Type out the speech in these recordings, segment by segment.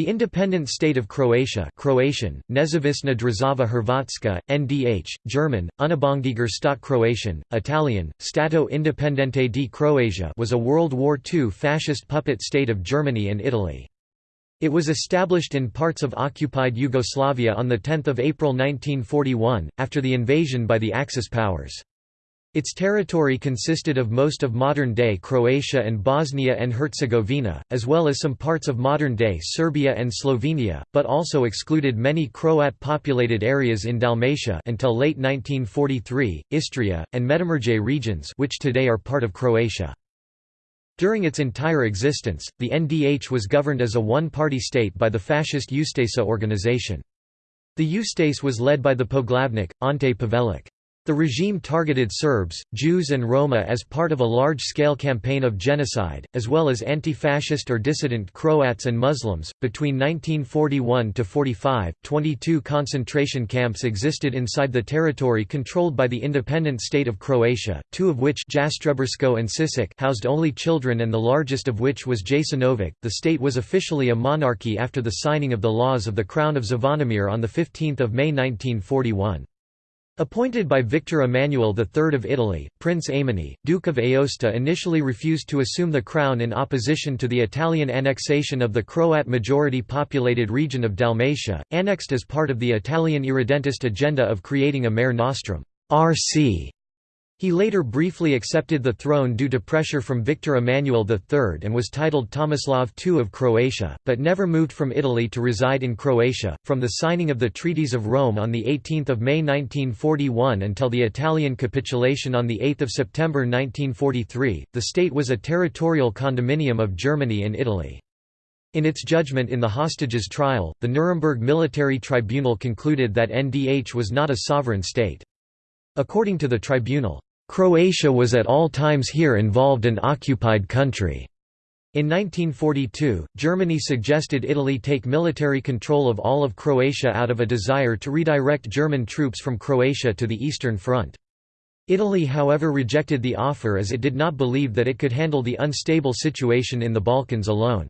The independent state of Croatia Croatian, Nezavisna Država Hrvatska, NDH, German, Unabhängiger Staat Kroatien, Italian, Stato Indipendente di Croazia was a World War II fascist puppet state of Germany and Italy. It was established in parts of occupied Yugoslavia on 10 April 1941, after the invasion by the Axis powers. Its territory consisted of most of modern-day Croatia and Bosnia and Herzegovina, as well as some parts of modern-day Serbia and Slovenia, but also excluded many Croat-populated areas in Dalmatia until late 1943, Istria, and Međimurje regions which today are part of Croatia. During its entire existence, the NDH was governed as a one-party state by the fascist Ustaša organization. The Ustaše was led by the Poglavnik, Ante Pavelić. The regime targeted Serbs, Jews and Roma as part of a large-scale campaign of genocide, as well as anti-fascist or dissident Croats and Muslims. Between 1941 to 45, 22 concentration camps existed inside the territory controlled by the independent state of Croatia, two of which Jastrebarsko and Sisak housed only children and the largest of which was Jasenovac. The state was officially a monarchy after the signing of the laws of the Crown of Zvonimir on the 15th of May 1941. Appointed by Victor Emmanuel III of Italy, Prince Aimone, Duke of Aosta initially refused to assume the crown in opposition to the Italian annexation of the Croat majority-populated region of Dalmatia, annexed as part of the Italian irredentist agenda of creating a mare nostrum RC he later briefly accepted the throne due to pressure from Victor Emmanuel III and was titled Tomislav II of Croatia, but never moved from Italy to reside in Croatia. From the signing of the Treaties of Rome on 18 May 1941 until the Italian capitulation on 8 September 1943, the state was a territorial condominium of Germany and Italy. In its judgment in the hostages trial, the Nuremberg Military Tribunal concluded that NDH was not a sovereign state. According to the tribunal, Croatia was at all times here involved an occupied country. In 1942, Germany suggested Italy take military control of all of Croatia out of a desire to redirect German troops from Croatia to the Eastern Front. Italy however rejected the offer as it did not believe that it could handle the unstable situation in the Balkans alone.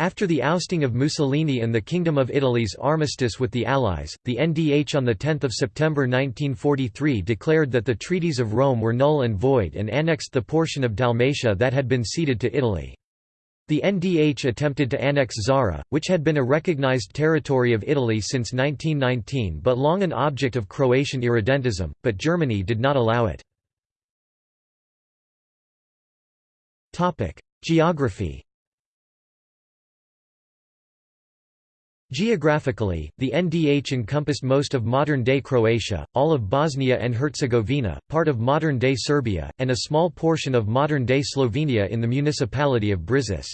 After the ousting of Mussolini and the Kingdom of Italy's armistice with the Allies, the NDH on 10 September 1943 declared that the Treaties of Rome were null and void and annexed the portion of Dalmatia that had been ceded to Italy. The NDH attempted to annex Zara, which had been a recognized territory of Italy since 1919 but long an object of Croatian irredentism, but Germany did not allow it. Geography Geographically, the NDH encompassed most of modern-day Croatia, all of Bosnia and Herzegovina, part of modern-day Serbia, and a small portion of modern-day Slovenia in the municipality of Brežice.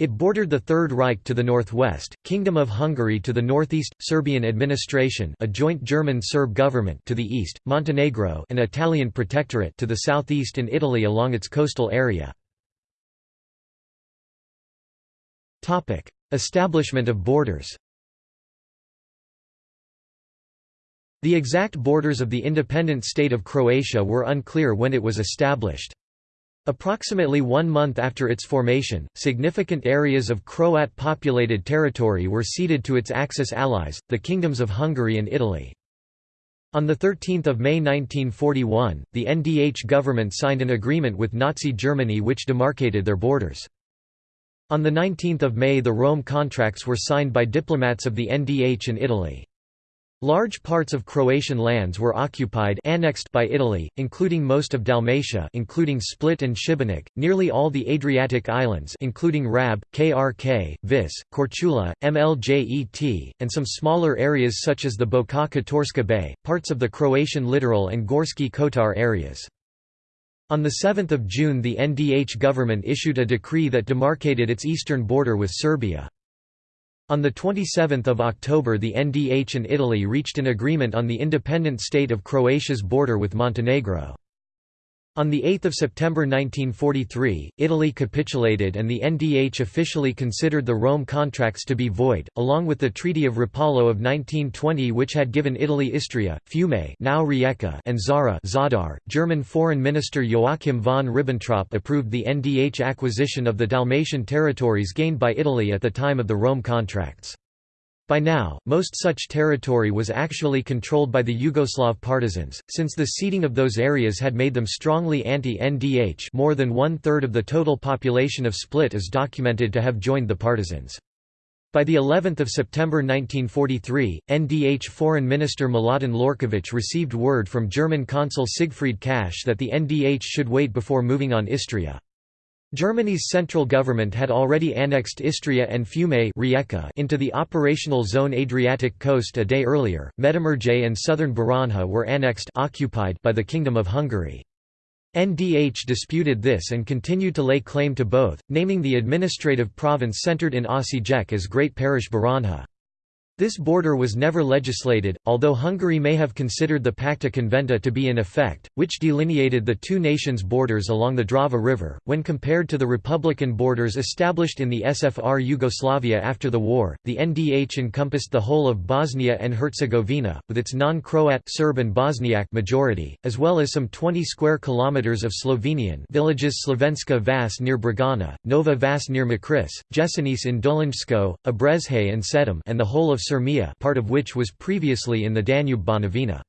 It bordered the Third Reich to the northwest, Kingdom of Hungary to the northeast, Serbian administration a joint German-Serb government to the east, Montenegro an Italian protectorate to the southeast and Italy along its coastal area. Establishment of borders The exact borders of the independent state of Croatia were unclear when it was established. Approximately one month after its formation, significant areas of Croat-populated territory were ceded to its Axis allies, the kingdoms of Hungary and Italy. On 13 May 1941, the NDH government signed an agreement with Nazi Germany which demarcated their borders. On 19 May the Rome contracts were signed by diplomats of the NDH in Italy. Large parts of Croatian lands were occupied annexed by Italy, including most of Dalmatia including Split and Šibenik, nearly all the Adriatic islands including Rab, Krk, Vis, Korčula, Mljet, and some smaller areas such as the Boka Kotorska Bay, parts of the Croatian littoral and Gorski Kotar areas. On 7 June the NDH government issued a decree that demarcated its eastern border with Serbia. On 27 October the NDH and Italy reached an agreement on the independent state of Croatia's border with Montenegro. On 8 September 1943, Italy capitulated and the NDH officially considered the Rome contracts to be void, along with the Treaty of Rapallo of 1920 which had given Italy Istria, Fiume now Rijeka and Zara Zadar. German Foreign Minister Joachim von Ribbentrop approved the NDH acquisition of the Dalmatian territories gained by Italy at the time of the Rome contracts. By now, most such territory was actually controlled by the Yugoslav partisans, since the ceding of those areas had made them strongly anti-NDH more than one-third of the total population of Split is documented to have joined the partisans. By the 11th of September 1943, NDH Foreign Minister Mladen Lorković received word from German consul Siegfried Kasch that the NDH should wait before moving on Istria. Germany's central government had already annexed Istria and Fiume into the operational zone Adriatic coast a day earlier. Međimurje and southern Baranja were annexed occupied by the Kingdom of Hungary. NDH disputed this and continued to lay claim to both, naming the administrative province centered in Osijek as Great Parish Baranja. This border was never legislated, although Hungary may have considered the Pacta Conventa to be in effect, which delineated the two nations' borders along the Drava River. When compared to the republican borders established in the SFR Yugoslavia after the war, the NDH encompassed the whole of Bosnia and Herzegovina, with its non-Croat Serb and Bosniak majority, as well as some 20 square kilometers of Slovenian villages Slovenska Vas near Bregana, Nova Vas near Mokrice, Jesenice in Dolenjsko, Obrežje and Sedem and the whole of Sirmia part of which was previously in the Danube Banovina.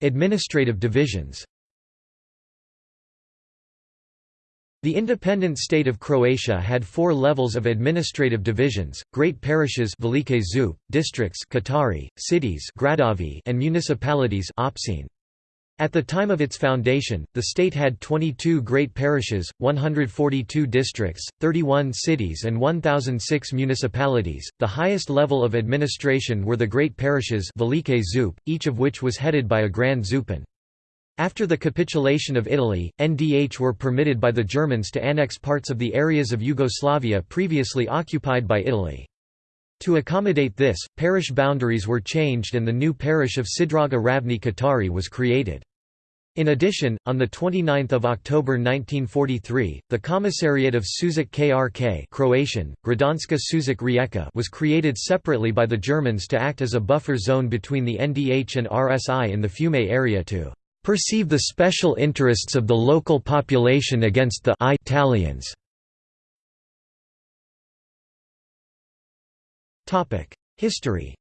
Administrative divisions The independent state of Croatia had four levels of administrative divisions, great parishes districts Katari, cities and municipalities at the time of its foundation, the state had 22 great parishes, 142 districts, 31 cities, and 1,006 municipalities. The highest level of administration were the great parishes, each of which was headed by a grand zupan. After the capitulation of Italy, NDH were permitted by the Germans to annex parts of the areas of Yugoslavia previously occupied by Italy. To accommodate this, parish boundaries were changed and the new parish of Sidraga Ravni Katari was created. In addition, on 29 October 1943, the Commissariat of Sušak KRK Croatian, Gradanska Sušak Rijeka was created separately by the Germans to act as a buffer zone between the NDH and RSI in the Fiume area to "...perceive the special interests of the local population against the Italians." History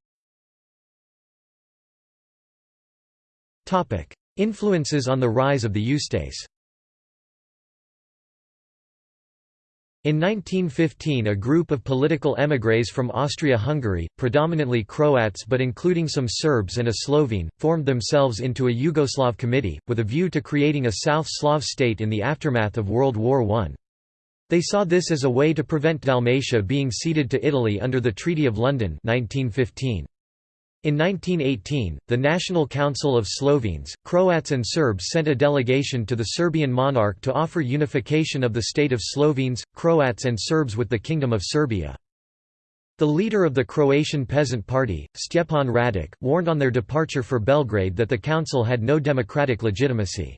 Influences on the rise of the Ustase In 1915 a group of political émigrés from Austria-Hungary, predominantly Croats but including some Serbs and a Slovene, formed themselves into a Yugoslav committee, with a view to creating a South Slav state in the aftermath of World War I. They saw this as a way to prevent Dalmatia being ceded to Italy under the Treaty of London 1915. In 1918, the National Council of Slovenes, Croats and Serbs sent a delegation to the Serbian monarch to offer unification of the state of Slovenes, Croats and Serbs with the Kingdom of Serbia. The leader of the Croatian Peasant Party, Stjepan Radic, warned on their departure for Belgrade that the council had no democratic legitimacy.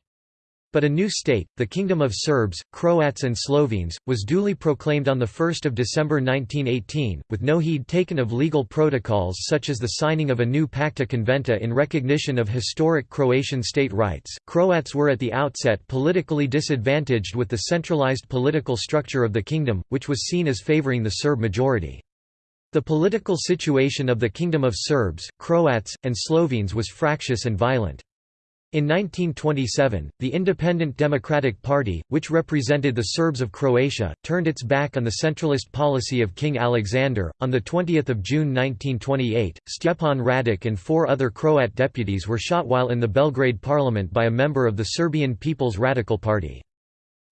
But a new state, the Kingdom of Serbs, Croats and Slovenes, was duly proclaimed on 1 December 1918, with no heed taken of legal protocols such as the signing of a new Pacta Conventa in recognition of historic Croatian state rights. Croats were at the outset politically disadvantaged with the centralized political structure of the kingdom, which was seen as favoring the Serb majority. The political situation of the Kingdom of Serbs, Croats, and Slovenes was fractious and violent. In 1927, the Independent Democratic Party, which represented the Serbs of Croatia, turned its back on the centralist policy of King Alexander. On the 20th of June 1928, Stjepan Radic and four other Croat deputies were shot while in the Belgrade parliament by a member of the Serbian People's Radical Party.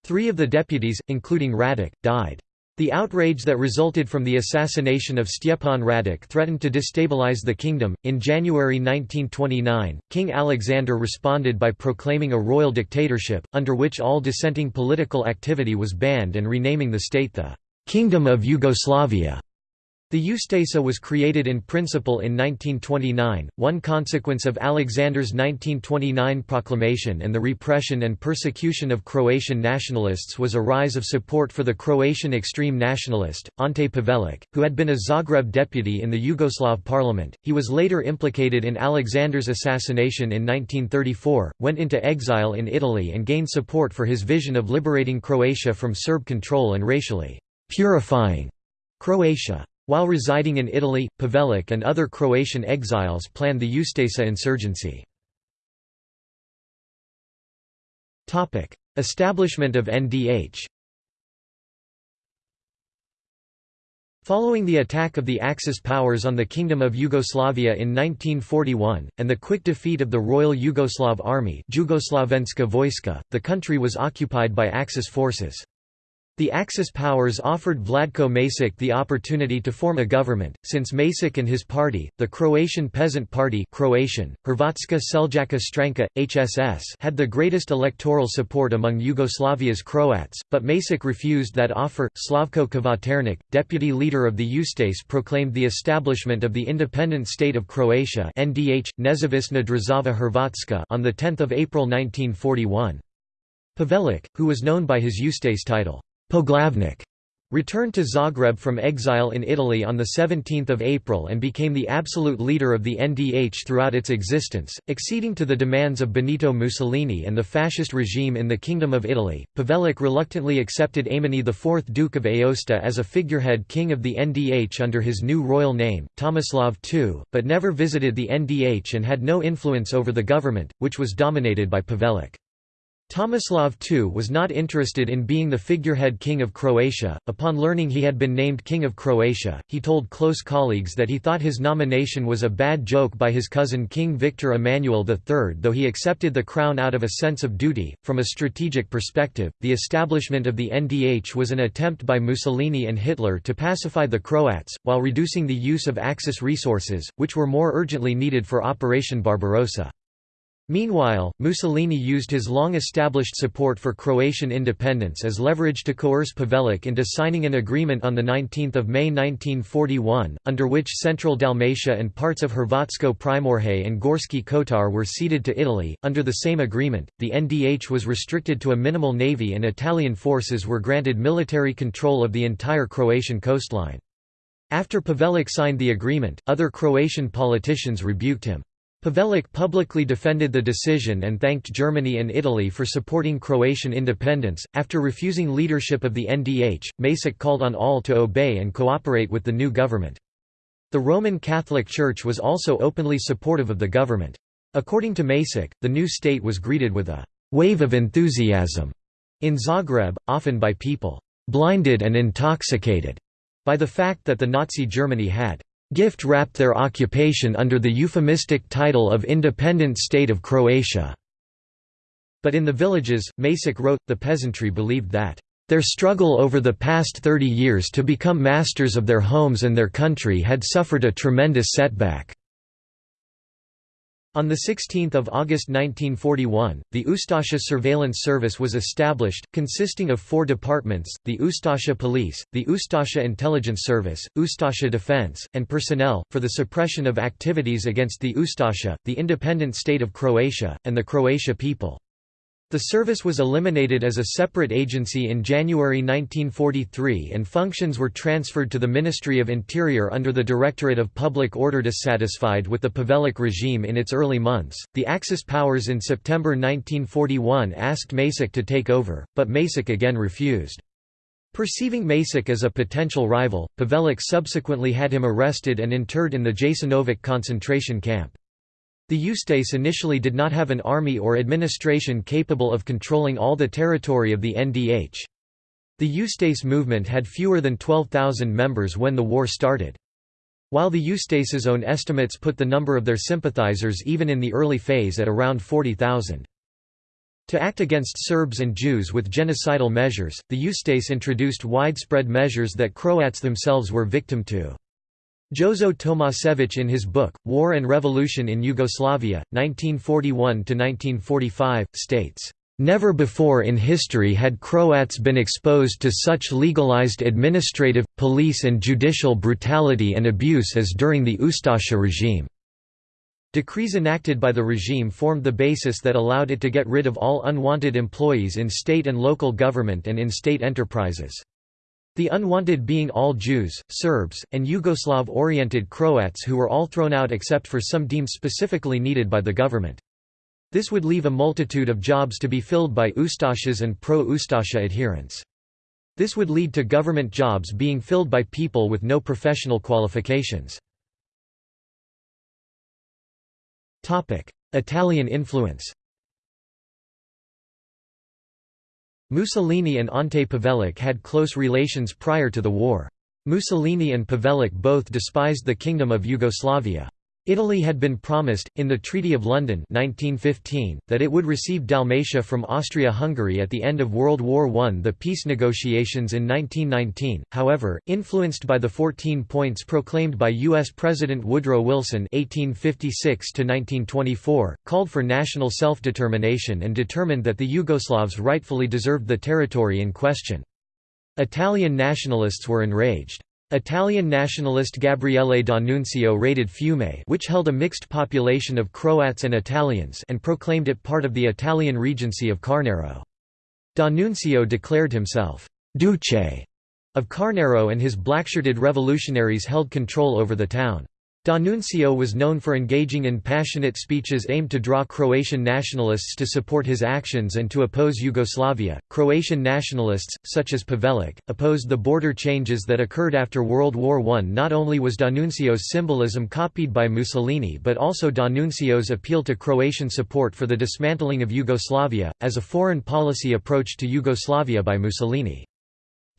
Three of the deputies, including Radic, died. The outrage that resulted from the assassination of Stjepan Radic threatened to destabilize the kingdom. In January 1929, King Alexander responded by proclaiming a royal dictatorship, under which all dissenting political activity was banned and renaming the state the Kingdom of Yugoslavia. The Ustasa was created in principle in 1929, one consequence of Alexander's 1929 proclamation and the repression and persecution of Croatian nationalists was a rise of support for the Croatian extreme nationalist, Ante Pavelic, who had been a Zagreb deputy in the Yugoslav parliament. He was later implicated in Alexander's assassination in 1934, went into exile in Italy and gained support for his vision of liberating Croatia from Serb control and racially purifying Croatia. While residing in Italy, Pavelic and other Croatian exiles planned the Ustasa insurgency. Establishment of NDH Following the attack of the Axis powers on the Kingdom of Yugoslavia in 1941, and the quick defeat of the Royal Yugoslav Army the country was occupied by Axis forces. The Axis powers offered Vladko Maček the opportunity to form a government, since Maček and his party, the Croatian Peasant Party Croatian, Hrvatska Seljačka Stranka, HSS had the greatest electoral support among Yugoslavia's Croats, but Masek refused that offer. Slavko Kvaternik, deputy leader of the Ustase proclaimed the establishment of the independent state of Croatia NDH, Nezavisna Država Hrvatska on 10 April 1941. Pavelic, who was known by his Ustase title, Poglavnik returned to Zagreb from exile in Italy on 17 April and became the absolute leader of the NDH throughout its existence, acceding to the demands of Benito Mussolini and the fascist regime in the Kingdom of Italy. Pavelic reluctantly accepted Aimone IV Duke of Aosta as a figurehead king of the NDH under his new royal name, Tomislav II, but never visited the NDH and had no influence over the government, which was dominated by Pavelic. Tomislav II was not interested in being the figurehead king of Croatia. Upon learning he had been named king of Croatia, he told close colleagues that he thought his nomination was a bad joke by his cousin King Victor Emmanuel III, though he accepted the crown out of a sense of duty. From a strategic perspective, the establishment of the NDH was an attempt by Mussolini and Hitler to pacify the Croats, while reducing the use of Axis resources, which were more urgently needed for Operation Barbarossa. Meanwhile, Mussolini used his long-established support for Croatian independence as leverage to coerce Pavelic into signing an agreement on 19 May 1941, under which central Dalmatia and parts of Hrvatsko Primorje and Gorski Kotar were ceded to Italy. Under the same agreement, the NDH was restricted to a minimal navy and Italian forces were granted military control of the entire Croatian coastline. After Pavelic signed the agreement, other Croatian politicians rebuked him. Pavelic publicly defended the decision and thanked Germany and Italy for supporting Croatian independence. After refusing leadership of the NDH, Masic called on all to obey and cooperate with the new government. The Roman Catholic Church was also openly supportive of the government. According to Masic, the new state was greeted with a wave of enthusiasm in Zagreb, often by people blinded and intoxicated by the fact that the Nazi Germany had gift wrapped their occupation under the euphemistic title of Independent State of Croatia. But in the villages, Masic wrote, the peasantry believed that their struggle over the past 30 years to become masters of their homes and their country had suffered a tremendous setback. On 16 August 1941, the Ustasha Surveillance Service was established, consisting of four departments, the Ustasha Police, the Ustasha Intelligence Service, Ustasha Defense, and Personnel, for the suppression of activities against the Ustasha, the independent state of Croatia, and the Croatia people. The service was eliminated as a separate agency in January 1943 and functions were transferred to the Ministry of Interior under the Directorate of Public Order. Dissatisfied with the Pavelic regime in its early months, the Axis powers in September 1941 asked Masic to take over, but Masic again refused. Perceiving Masic as a potential rival, Pavelic subsequently had him arrested and interred in the Jasenovac concentration camp. The Ustase initially did not have an army or administration capable of controlling all the territory of the NDH. The Ustase movement had fewer than 12,000 members when the war started. While the Ustase's own estimates put the number of their sympathizers even in the early phase at around 40,000. To act against Serbs and Jews with genocidal measures, the Ustase introduced widespread measures that Croats themselves were victim to. Jozo Tomasevich in his book, War and Revolution in Yugoslavia, 1941–1945, states, Never before in history had Croats been exposed to such legalized administrative, police and judicial brutality and abuse as during the Ustasha regime. Decrees enacted by the regime formed the basis that allowed it to get rid of all unwanted employees in state and local government and in state enterprises. The unwanted being all Jews, Serbs, and Yugoslav-oriented Croats who were all thrown out except for some deemed specifically needed by the government. This would leave a multitude of jobs to be filled by Ustashas and pro-Ustasha adherents. This would lead to government jobs being filled by people with no professional qualifications. Italian influence Mussolini and Ante Pavelic had close relations prior to the war. Mussolini and Pavelic both despised the Kingdom of Yugoslavia. Italy had been promised, in the Treaty of London 1915, that it would receive Dalmatia from Austria-Hungary at the end of World War I. The peace negotiations in 1919, however, influenced by the 14 points proclaimed by U.S. President Woodrow Wilson 1856 called for national self-determination and determined that the Yugoslavs rightfully deserved the territory in question. Italian nationalists were enraged. Italian nationalist Gabriele D'Annunzio raided Fiume which held a mixed population of Croats and Italians and proclaimed it part of the Italian regency of Carnaro. D'Annunzio declared himself «duce» of Carnaro and his blackshirted revolutionaries held control over the town. D'Annunzio was known for engaging in passionate speeches aimed to draw Croatian nationalists to support his actions and to oppose Yugoslavia. Croatian nationalists, such as Pavelic, opposed the border changes that occurred after World War I. Not only was D'Annunzio's symbolism copied by Mussolini but also D'Annunzio's appeal to Croatian support for the dismantling of Yugoslavia, as a foreign policy approach to Yugoslavia by Mussolini.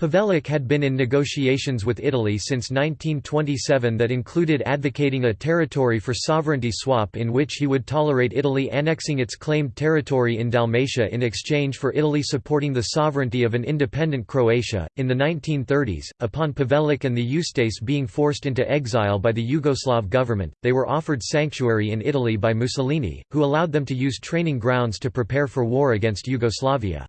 Pavelic had been in negotiations with Italy since 1927 that included advocating a territory for sovereignty swap in which he would tolerate Italy annexing its claimed territory in Dalmatia in exchange for Italy supporting the sovereignty of an independent Croatia. In the 1930s, upon Pavelic and the Ustase being forced into exile by the Yugoslav government, they were offered sanctuary in Italy by Mussolini, who allowed them to use training grounds to prepare for war against Yugoslavia.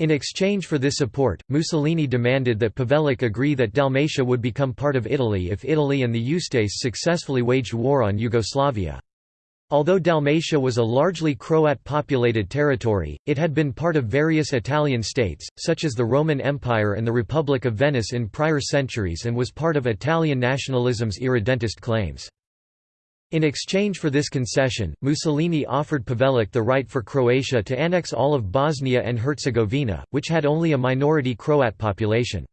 In exchange for this support, Mussolini demanded that Pavelic agree that Dalmatia would become part of Italy if Italy and the Ustase successfully waged war on Yugoslavia. Although Dalmatia was a largely Croat-populated territory, it had been part of various Italian states, such as the Roman Empire and the Republic of Venice in prior centuries and was part of Italian nationalism's irredentist claims. In exchange for this concession, Mussolini offered Pavelic the right for Croatia to annex all of Bosnia and Herzegovina, which had only a minority Croat population.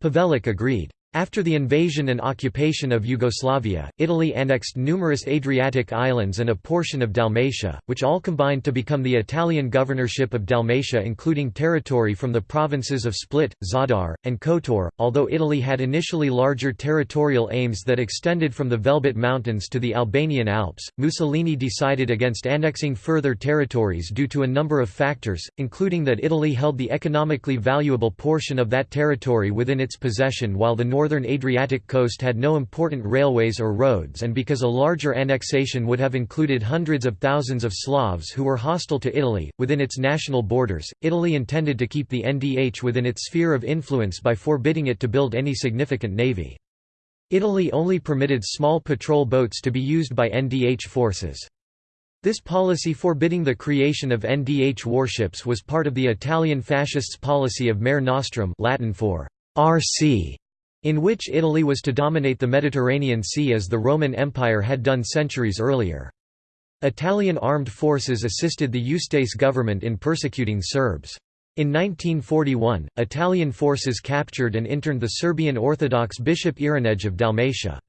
Pavelic agreed. After the invasion and occupation of Yugoslavia, Italy annexed numerous Adriatic islands and a portion of Dalmatia, which all combined to become the Italian governorship of Dalmatia including territory from the provinces of Split, Zadar, and Kotor. Although Italy had initially larger territorial aims that extended from the Velebit Mountains to the Albanian Alps, Mussolini decided against annexing further territories due to a number of factors, including that Italy held the economically valuable portion of that territory within its possession while the northern Adriatic coast had no important railways or roads and because a larger annexation would have included hundreds of thousands of Slavs who were hostile to Italy. Within its national borders, Italy intended to keep the NDH within its sphere of influence by forbidding it to build any significant navy. Italy only permitted small patrol boats to be used by NDH forces. This policy forbidding the creation of NDH warships was part of the Italian fascists' policy of Mare Nostrum Latin for RC, in which Italy was to dominate the Mediterranean Sea as the Roman Empire had done centuries earlier. Italian armed forces assisted the Ustase government in persecuting Serbs. In 1941, Italian forces captured and interned the Serbian Orthodox Bishop Irinej of Dalmatia.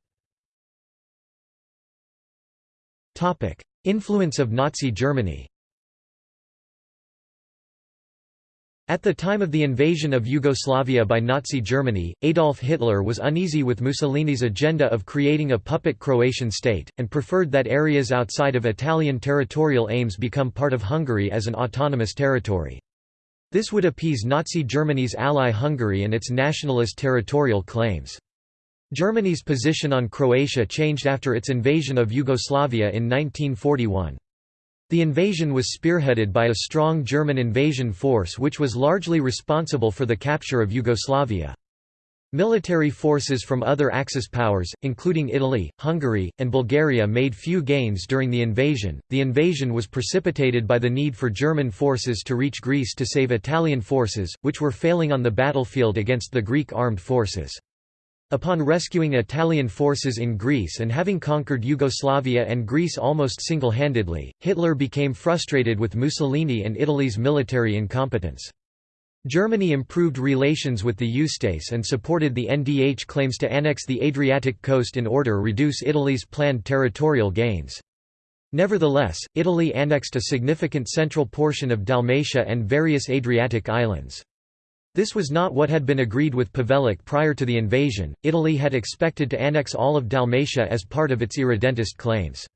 Influence of Nazi Germany At the time of the invasion of Yugoslavia by Nazi Germany, Adolf Hitler was uneasy with Mussolini's agenda of creating a puppet Croatian state, and preferred that areas outside of Italian territorial aims become part of Hungary as an autonomous territory. This would appease Nazi Germany's ally Hungary and its nationalist territorial claims. Germany's position on Croatia changed after its invasion of Yugoslavia in 1941. The invasion was spearheaded by a strong German invasion force which was largely responsible for the capture of Yugoslavia. Military forces from other Axis powers, including Italy, Hungary, and Bulgaria made few gains during the invasion. The invasion was precipitated by the need for German forces to reach Greece to save Italian forces, which were failing on the battlefield against the Greek armed forces. Upon rescuing Italian forces in Greece and having conquered Yugoslavia and Greece almost single-handedly, Hitler became frustrated with Mussolini and Italy's military incompetence. Germany improved relations with the Ustase and supported the NDH claims to annex the Adriatic coast in order to reduce Italy's planned territorial gains. Nevertheless, Italy annexed a significant central portion of Dalmatia and various Adriatic islands. This was not what had been agreed with Pavelić prior to the invasion, Italy had expected to annex all of Dalmatia as part of its irredentist claims.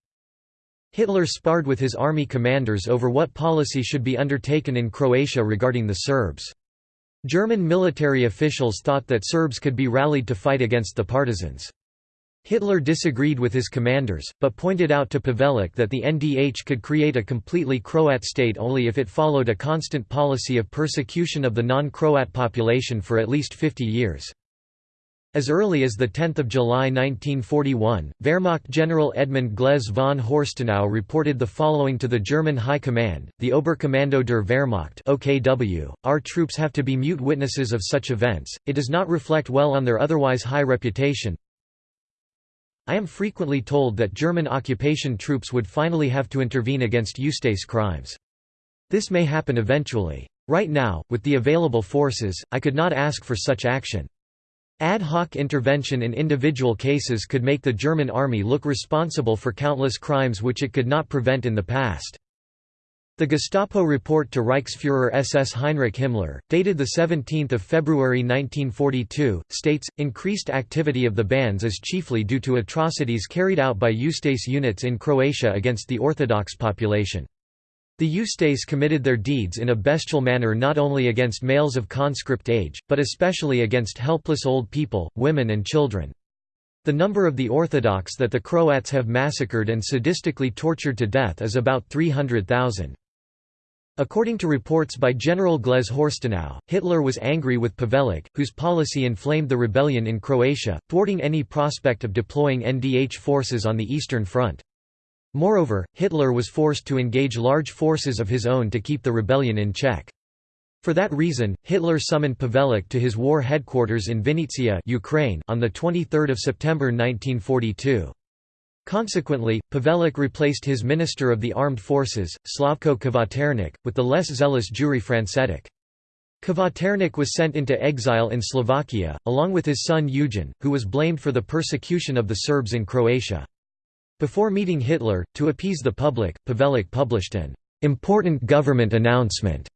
Hitler sparred with his army commanders over what policy should be undertaken in Croatia regarding the Serbs. German military officials thought that Serbs could be rallied to fight against the partisans. Hitler disagreed with his commanders, but pointed out to Pavelić that the NDH could create a completely Croat state only if it followed a constant policy of persecution of the non-Croat population for at least 50 years. As early as 10 July 1941, Wehrmacht General Edmund Glaise von Horstenau reported the following to the German High Command, the Oberkommando der Wehrmacht OKW, our troops have to be mute witnesses of such events, it does not reflect well on their otherwise high reputation. I am frequently told that German occupation troops would finally have to intervene against Ustase crimes. This may happen eventually. Right now, with the available forces, I could not ask for such action. Ad hoc intervention in individual cases could make the German army look responsible for countless crimes which it could not prevent in the past. The Gestapo report to Reichsfuhrer SS Heinrich Himmler, dated 17 February 1942, states, increased activity of the bands is chiefly due to atrocities carried out by Ustase units in Croatia against the Orthodox population. The Ustase committed their deeds in a bestial manner not only against males of conscript age, but especially against helpless old people, women and children. The number of the Orthodox that the Croats have massacred and sadistically tortured to death is about 300,000. According to reports by General Glaise Horstenau, Hitler was angry with Pavelić, whose policy inflamed the rebellion in Croatia, thwarting any prospect of deploying NDH forces on the Eastern Front. Moreover, Hitler was forced to engage large forces of his own to keep the rebellion in check. For that reason, Hitler summoned Pavelić to his war headquarters in Vinnytsia Ukraine on 23 September 1942. Consequently, Pavelić replaced his Minister of the Armed Forces, Slavko Kvaternik, with the less zealous Jure Francetic. Kvaternik was sent into exile in Slovakia, along with his son Eugen, who was blamed for the persecution of the Serbs in Croatia. Before meeting Hitler, to appease the public, Pavelić published an important government announcement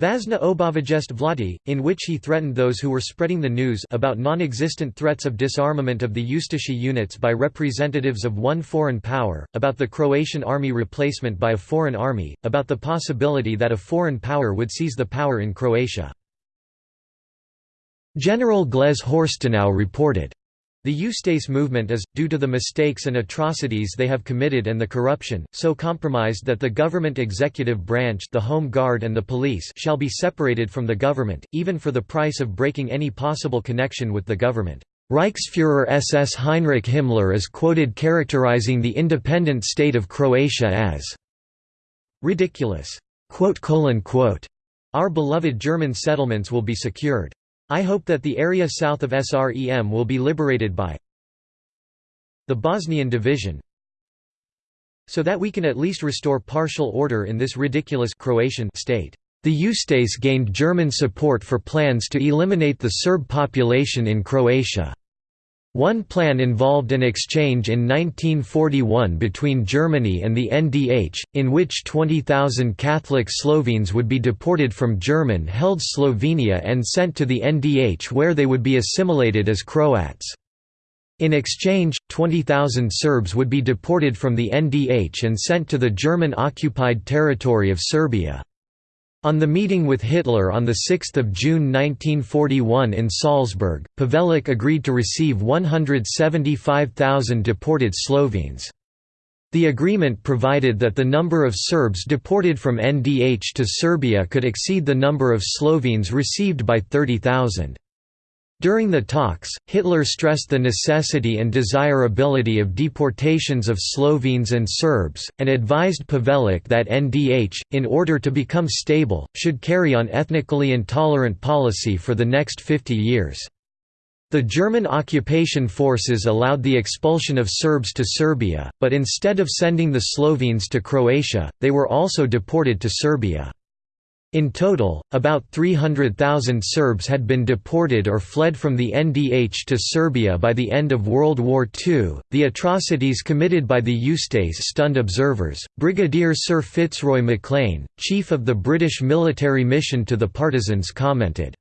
Vazna obavajest vladi, in which he threatened those who were spreading the news about non-existent threats of disarmament of the Ustashi units by representatives of one foreign power, about the Croatian army replacement by a foreign army, about the possibility that a foreign power would seize the power in Croatia. General Glaise Horstenau reported, the Ustase movement is, due to the mistakes and atrocities they have committed and the corruption, so compromised that the government executive branch the Home Guard and the police shall be separated from the government, even for the price of breaking any possible connection with the government. Reichsfuhrer SS Heinrich Himmler is quoted characterizing the independent state of Croatia as ridiculous. Our beloved German settlements will be secured. I hope that the area south of SREM will be liberated by the Bosnian division so that we can at least restore partial order in this ridiculous Croatian state. The Ustase gained German support for plans to eliminate the Serb population in Croatia. One plan involved an exchange in 1941 between Germany and the NDH, in which 20,000 Catholic Slovenes would be deported from German-held Slovenia and sent to the NDH where they would be assimilated as Croats. In exchange, 20,000 Serbs would be deported from the NDH and sent to the German-occupied territory of Serbia. On the meeting with Hitler on 6 June 1941 in Salzburg, Pavelić agreed to receive 175,000 deported Slovenes. The agreement provided that the number of Serbs deported from NDH to Serbia could exceed the number of Slovenes received by 30,000. During the talks, Hitler stressed the necessity and desirability of deportations of Slovenes and Serbs, and advised Pavelić that NDH, in order to become stable, should carry on ethnically intolerant policy for the next 50 years. The German occupation forces allowed the expulsion of Serbs to Serbia, but instead of sending the Slovenes to Croatia, they were also deported to Serbia. In total, about 300,000 Serbs had been deported or fled from the NDH to Serbia by the end of World War II. The atrocities committed by the Ustase stunned observers. Brigadier Sir Fitzroy MacLean, chief of the British military mission to the partisans, commented,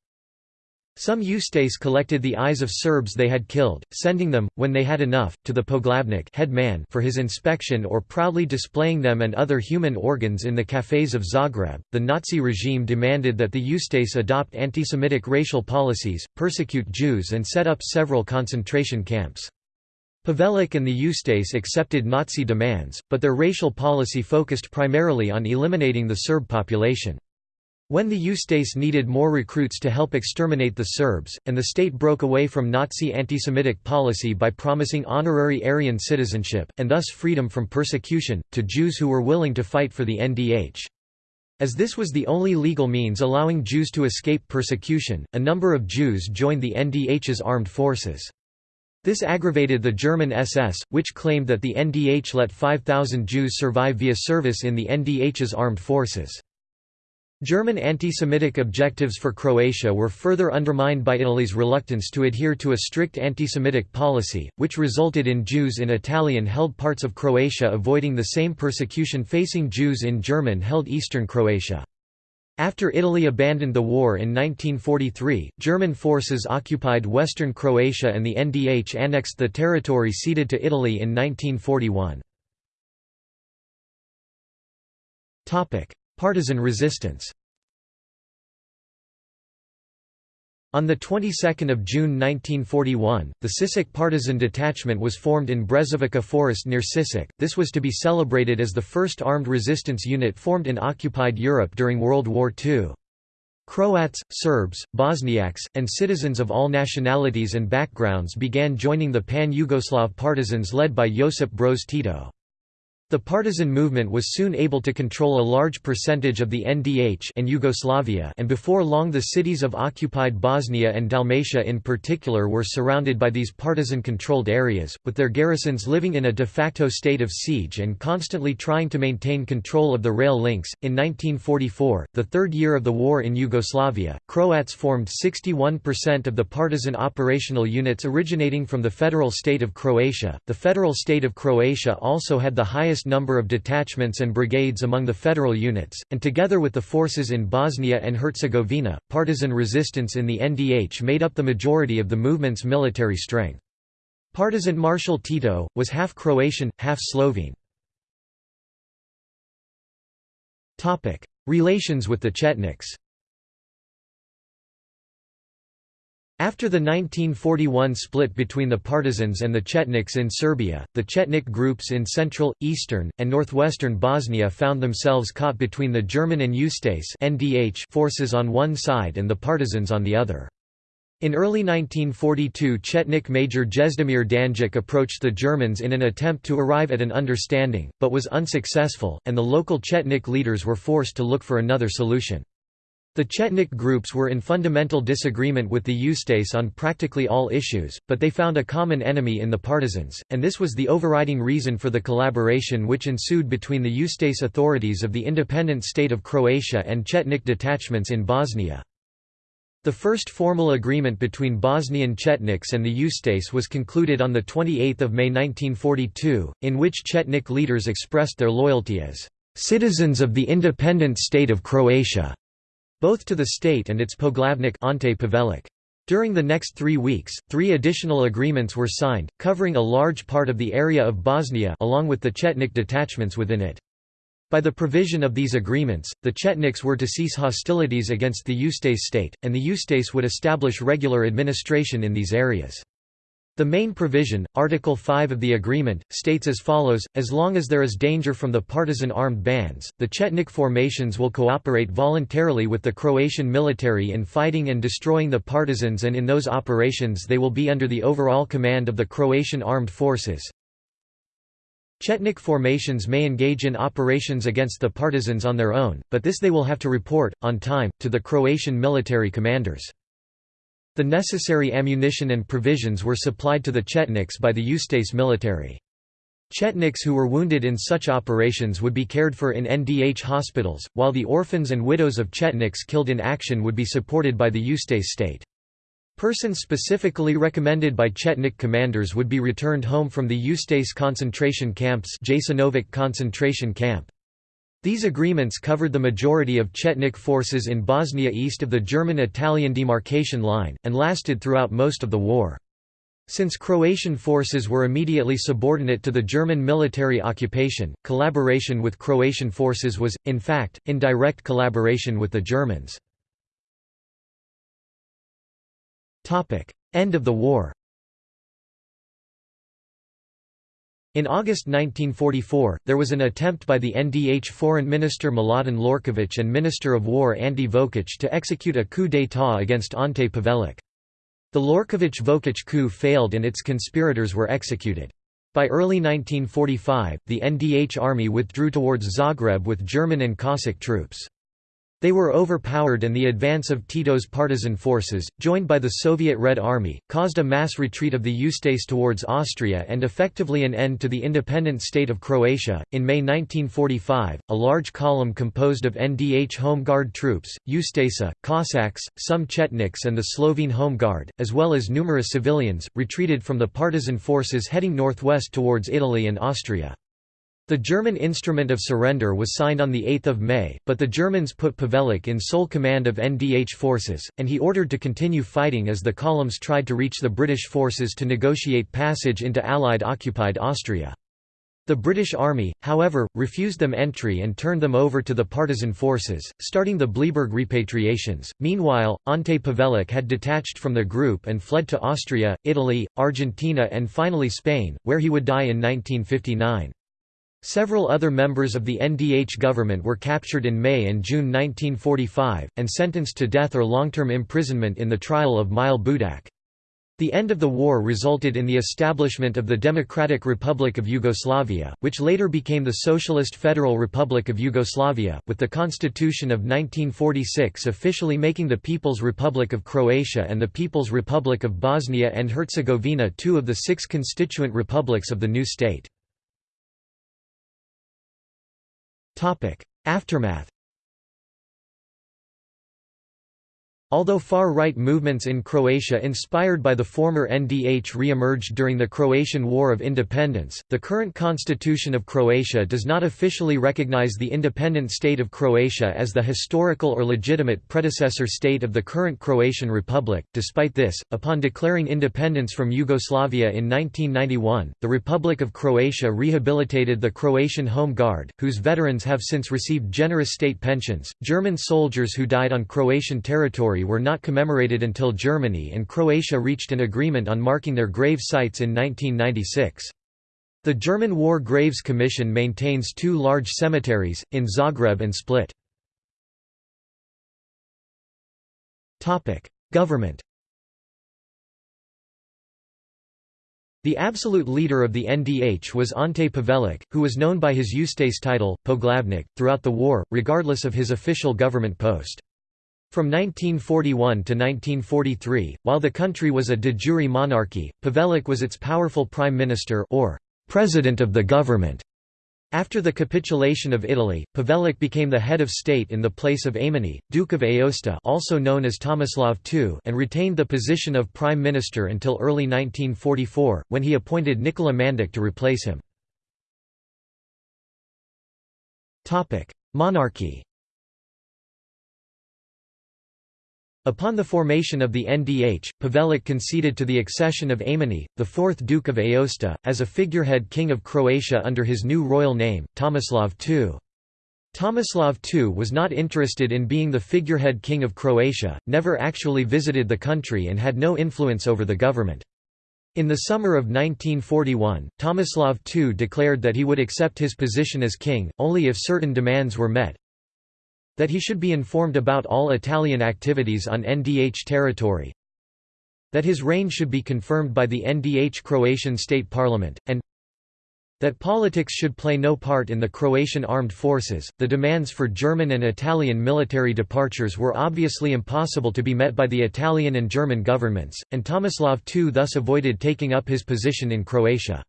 some Ustase collected the eyes of Serbs they had killed, sending them, when they had enough, to the Poglavnik head man for his inspection or proudly displaying them and other human organs in the cafés of Zagreb. The Nazi regime demanded that the Ustase adopt anti-Semitic racial policies, persecute Jews and set up several concentration camps. Pavelić and the Ustase accepted Nazi demands, but their racial policy focused primarily on eliminating the Serb population. When the Ustase needed more recruits to help exterminate the Serbs, and the state broke away from Nazi anti-Semitic policy by promising honorary Aryan citizenship, and thus freedom from persecution, to Jews who were willing to fight for the NDH. As this was the only legal means allowing Jews to escape persecution, a number of Jews joined the NDH's armed forces. This aggravated the German SS, which claimed that the NDH let 5,000 Jews survive via service in the NDH's armed forces. German anti-Semitic objectives for Croatia were further undermined by Italy's reluctance to adhere to a strict anti-Semitic policy, which resulted in Jews in Italian-held parts of Croatia avoiding the same persecution facing Jews in German-held eastern Croatia. After Italy abandoned the war in 1943, German forces occupied western Croatia and the NDH annexed the territory ceded to Italy in 1941. Partisan resistance On the 22nd of June 1941, the Sisak partisan detachment was formed in Brezovica forest near Sisak. This was to be celebrated as the first armed resistance unit formed in occupied Europe during World War II. Croats, Serbs, Bosniaks, and citizens of all nationalities and backgrounds began joining the pan-Yugoslav partisans led by Josip Broz Tito. The partisan movement was soon able to control a large percentage of the NDH and Yugoslavia and before long the cities of occupied Bosnia and Dalmatia in particular were surrounded by these partisan-controlled areas, with their garrisons living in a de facto state of siege and constantly trying to maintain control of the rail links. In 1944, the third year of the war in Yugoslavia, Croats formed 61% of the partisan operational units originating from the federal state of Croatia. The federal state of Croatia also had the highest number of detachments and brigades among the federal units, and together with the forces in Bosnia and Herzegovina, partisan resistance in the NDH made up the majority of the movement's military strength. Partisan Marshal Tito, was half Croatian, half Slovene. Relations with the Chetniks After the 1941 split between the partisans and the Chetniks in Serbia, the Chetnik groups in central, eastern, and northwestern Bosnia found themselves caught between the German and Ustase forces on one side and the partisans on the other. In early 1942 Chetnik Major Jezdemir Dangić approached the Germans in an attempt to arrive at an understanding, but was unsuccessful, and the local Chetnik leaders were forced to look for another solution. The Chetnik groups were in fundamental disagreement with the Ustase on practically all issues, but they found a common enemy in the partisans, and this was the overriding reason for the collaboration which ensued between the Ustase authorities of the independent state of Croatia and Chetnik detachments in Bosnia. The first formal agreement between Bosnian Chetniks and the Ustase was concluded on 28 May 1942, in which Chetnik leaders expressed their loyalty as "...citizens of the independent state of Croatia." Both to the state and its Poglavnik Ante Pavelić. During the next three weeks, three additional agreements were signed, covering a large part of the area of Bosnia along with the Chetnik detachments within it. By the provision of these agreements, the Chetniks were to cease hostilities against the Ustase state, and the Ustase would establish regular administration in these areas. The main provision, Article 5 of the agreement, states as follows, as long as there is danger from the partisan armed bands, the Chetnik formations will cooperate voluntarily with the Croatian military in fighting and destroying the partisans and in those operations they will be under the overall command of the Croatian armed forces. Chetnik formations may engage in operations against the partisans on their own, but this they will have to report, on time, to the Croatian military commanders. The necessary ammunition and provisions were supplied to the Chetniks by the Ustase military. Chetniks who were wounded in such operations would be cared for in NDH hospitals, while the orphans and widows of Chetniks killed in action would be supported by the Ustase state. Persons specifically recommended by Chetnik commanders would be returned home from the Ustase concentration camps Jasenovac concentration camp. These agreements covered the majority of Chetnik forces in Bosnia east of the German-Italian demarcation line, and lasted throughout most of the war. Since Croatian forces were immediately subordinate to the German military occupation, collaboration with Croatian forces was, in fact, in direct collaboration with the Germans. End of the war In August 1944, there was an attempt by the NDH Foreign Minister Miladin Lorković and Minister of War Ante Vokić to execute a coup d'état against Ante Pavelić. The Lorković-Vokić coup failed and its conspirators were executed. By early 1945, the NDH army withdrew towards Zagreb with German and Cossack troops. They were overpowered and the advance of Tito's partisan forces, joined by the Soviet Red Army, caused a mass retreat of the Ustase towards Austria and effectively an end to the independent state of Croatia. In May 1945, a large column composed of NDH Home Guard troops, Ustasa, Cossacks, some Chetniks and the Slovene Home Guard, as well as numerous civilians, retreated from the partisan forces heading northwest towards Italy and Austria. The German instrument of surrender was signed on 8 May, but the Germans put Pavelić in sole command of NDH forces, and he ordered to continue fighting as the columns tried to reach the British forces to negotiate passage into Allied-occupied Austria. The British Army, however, refused them entry and turned them over to the partisan forces, starting the Bleiburg repatriations. Meanwhile, Ante Pavelić had detached from the group and fled to Austria, Italy, Argentina, and finally Spain, where he would die in 1959. Several other members of the NDH government were captured in May and June 1945, and sentenced to death or long-term imprisonment in the trial of Mile Budak. The end of the war resulted in the establishment of the Democratic Republic of Yugoslavia, which later became the Socialist Federal Republic of Yugoslavia, with the Constitution of 1946 officially making the People's Republic of Croatia and the People's Republic of Bosnia and Herzegovina two of the six constituent republics of the new state. Aftermath Although far-right movements in Croatia inspired by the former NDH re-emerged during the Croatian War of Independence, the current constitution of Croatia does not officially recognize the independent state of Croatia as the historical or legitimate predecessor state of the current Croatian Republic. Despite this, upon declaring independence from Yugoslavia in 1991, the Republic of Croatia rehabilitated the Croatian Home Guard, whose veterans have since received generous state pensions. German soldiers who died on Croatian territory were not commemorated until Germany and Croatia reached an agreement on marking their grave sites in 1996. The German War Graves Commission maintains two large cemeteries, in Zagreb and Split. Government The absolute leader of the NDH was Ante Pavelić, who was known by his Ustase title, Poglavnik, throughout the war, regardless of his official government post. From 1941 to 1943, while the country was a de jure monarchy, Pavelić was its powerful prime minister or president of the government. After the capitulation of Italy, Pavelić became the head of state in the place of Aimone, Duke of Aosta also known as Tomislav II and retained the position of prime minister until early 1944, when he appointed Nikola Mandic to replace him. Monarchy Upon the formation of the NDH, Pavelić conceded to the accession of Aimone, the fourth Duke of Aosta, as a figurehead king of Croatia under his new royal name, Tomislav II. Tomislav II was not interested in being the figurehead king of Croatia, never actually visited the country and had no influence over the government. In the summer of 1941, Tomislav II declared that he would accept his position as king, only if certain demands were met, that he should be informed about all Italian activities on NDH territory, that his reign should be confirmed by the NDH Croatian state parliament, and that politics should play no part in the Croatian armed forces. The demands for German and Italian military departures were obviously impossible to be met by the Italian and German governments, and Tomislav II thus avoided taking up his position in Croatia.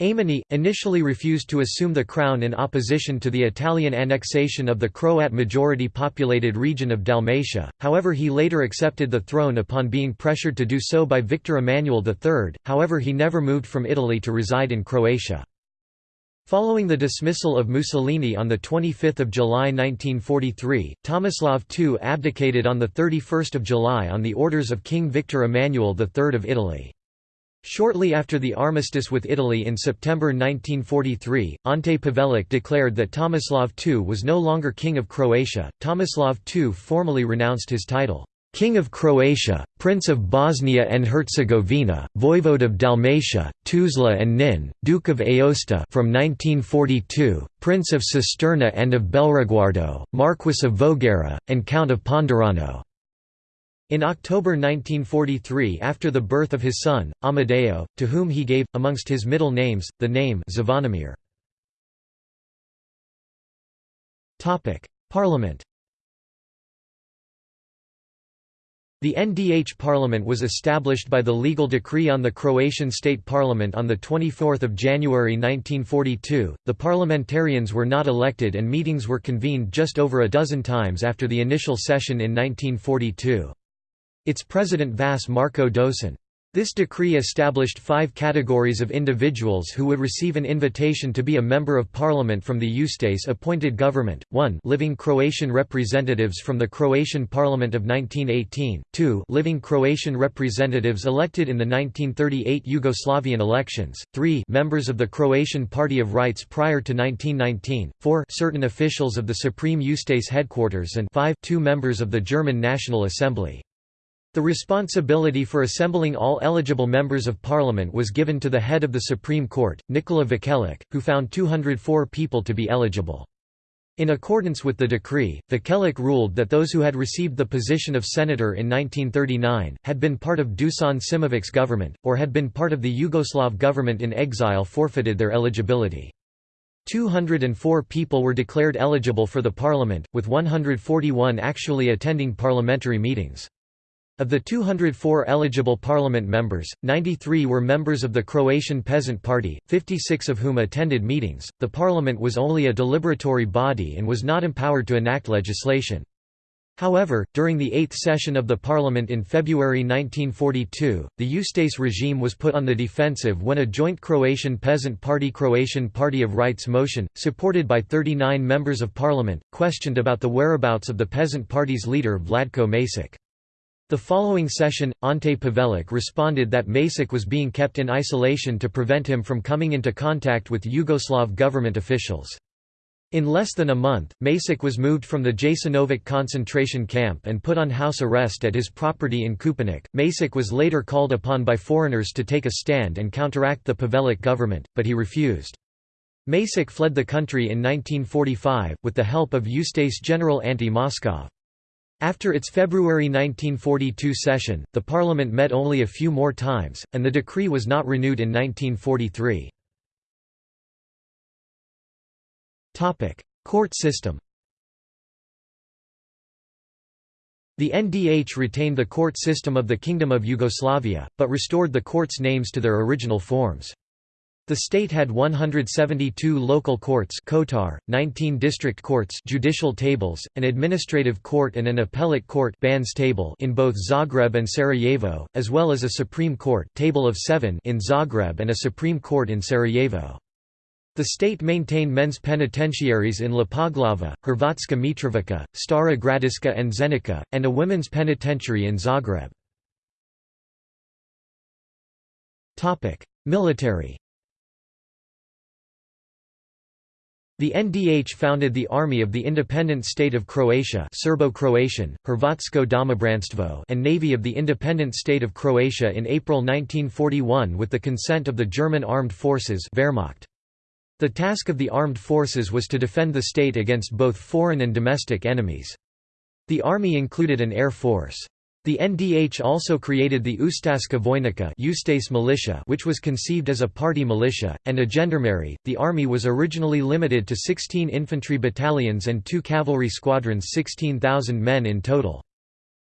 Aimone, initially refused to assume the crown in opposition to the Italian annexation of the Croat majority populated region of Dalmatia, however he later accepted the throne upon being pressured to do so by Victor Emmanuel III, however he never moved from Italy to reside in Croatia. Following the dismissal of Mussolini on 25 July 1943, Tomislav II abdicated on 31 July on the orders of King Victor Emmanuel III of Italy. Shortly after the armistice with Italy in September 1943, Ante Pavelic declared that Tomislav II was no longer King of Croatia. Tomislav II formally renounced his title. King of Croatia, Prince of Bosnia and Herzegovina, Voivode of Dalmatia, Tuzla and Nin, Duke of Aosta from 1942, Prince of Cisterna and of Belriguardo, Marquis of Voghera, and Count of Ponderano. In October 1943 after the birth of his son, Amadeo, to whom he gave, amongst his middle names, the name Zvonimir. Parliament The NDH parliament was established by the legal decree on the Croatian state parliament on 24 January 1942. The parliamentarians were not elected and meetings were convened just over a dozen times after the initial session in 1942. Its president Vas Marko Došen. This decree established five categories of individuals who would receive an invitation to be a member of parliament from the Ustase-appointed government, 1 living Croatian representatives from the Croatian Parliament of 1918, 2 living Croatian representatives elected in the 1938 Yugoslavian elections, 3 members of the Croatian Party of Rights prior to 1919, 4 certain officials of the Supreme Ustase headquarters. And 5 two members of the German National Assembly. The responsibility for assembling all eligible members of parliament was given to the head of the Supreme Court, Nikola Vukelic, who found 204 people to be eligible. In accordance with the decree, Vukelic ruled that those who had received the position of senator in 1939, had been part of Dusan Simovic's government, or had been part of the Yugoslav government in exile forfeited their eligibility. 204 people were declared eligible for the parliament, with 141 actually attending parliamentary meetings. Of the 204 eligible parliament members, 93 were members of the Croatian Peasant Party, 56 of whom attended meetings. The parliament was only a deliberatory body and was not empowered to enact legislation. However, during the eighth session of the parliament in February 1942, the Ustase regime was put on the defensive when a joint Croatian Peasant Party Croatian Party of Rights motion, supported by 39 members of parliament, questioned about the whereabouts of the Peasant Party's leader Vladko Maček. The following session, Ante Pavelic responded that Maček was being kept in isolation to prevent him from coming into contact with Yugoslav government officials. In less than a month, Maček was moved from the Jasenovac concentration camp and put on house arrest at his property in Kupinec. Maček was later called upon by foreigners to take a stand and counteract the Pavelic government, but he refused. Maček fled the country in 1945, with the help of Ustase General Ante Moškov. After its February 1942 session, the parliament met only a few more times, and the decree was not renewed in 1943. Court system The NDH retained the court system of the Kingdom of Yugoslavia, but restored the courts' names to their original forms. The state had 172 local courts Kotar, 19 district courts judicial tables, an administrative court and an appellate court Bans table in both Zagreb and Sarajevo, as well as a Supreme Court table of seven in Zagreb and a Supreme Court in Sarajevo. The state maintained men's penitentiaries in Lepoglava, Hrvatska Mitrovica, Stara Gradiška and Zenica, and a women's penitentiary in Zagreb. Military The NDH founded the Army of the Independent State of Croatia Serbo-Croatian, Hrvatsko Domobranstvo and Navy of the Independent State of Croatia in April 1941 with the consent of the German Armed Forces Wehrmacht. The task of the armed forces was to defend the state against both foreign and domestic enemies. The army included an air force. The NDH also created the Ustaška Vojnica militia which was conceived as a party militia, and a gendarmerie. The army was originally limited to 16 infantry battalions and two cavalry squadrons 16,000 men in total.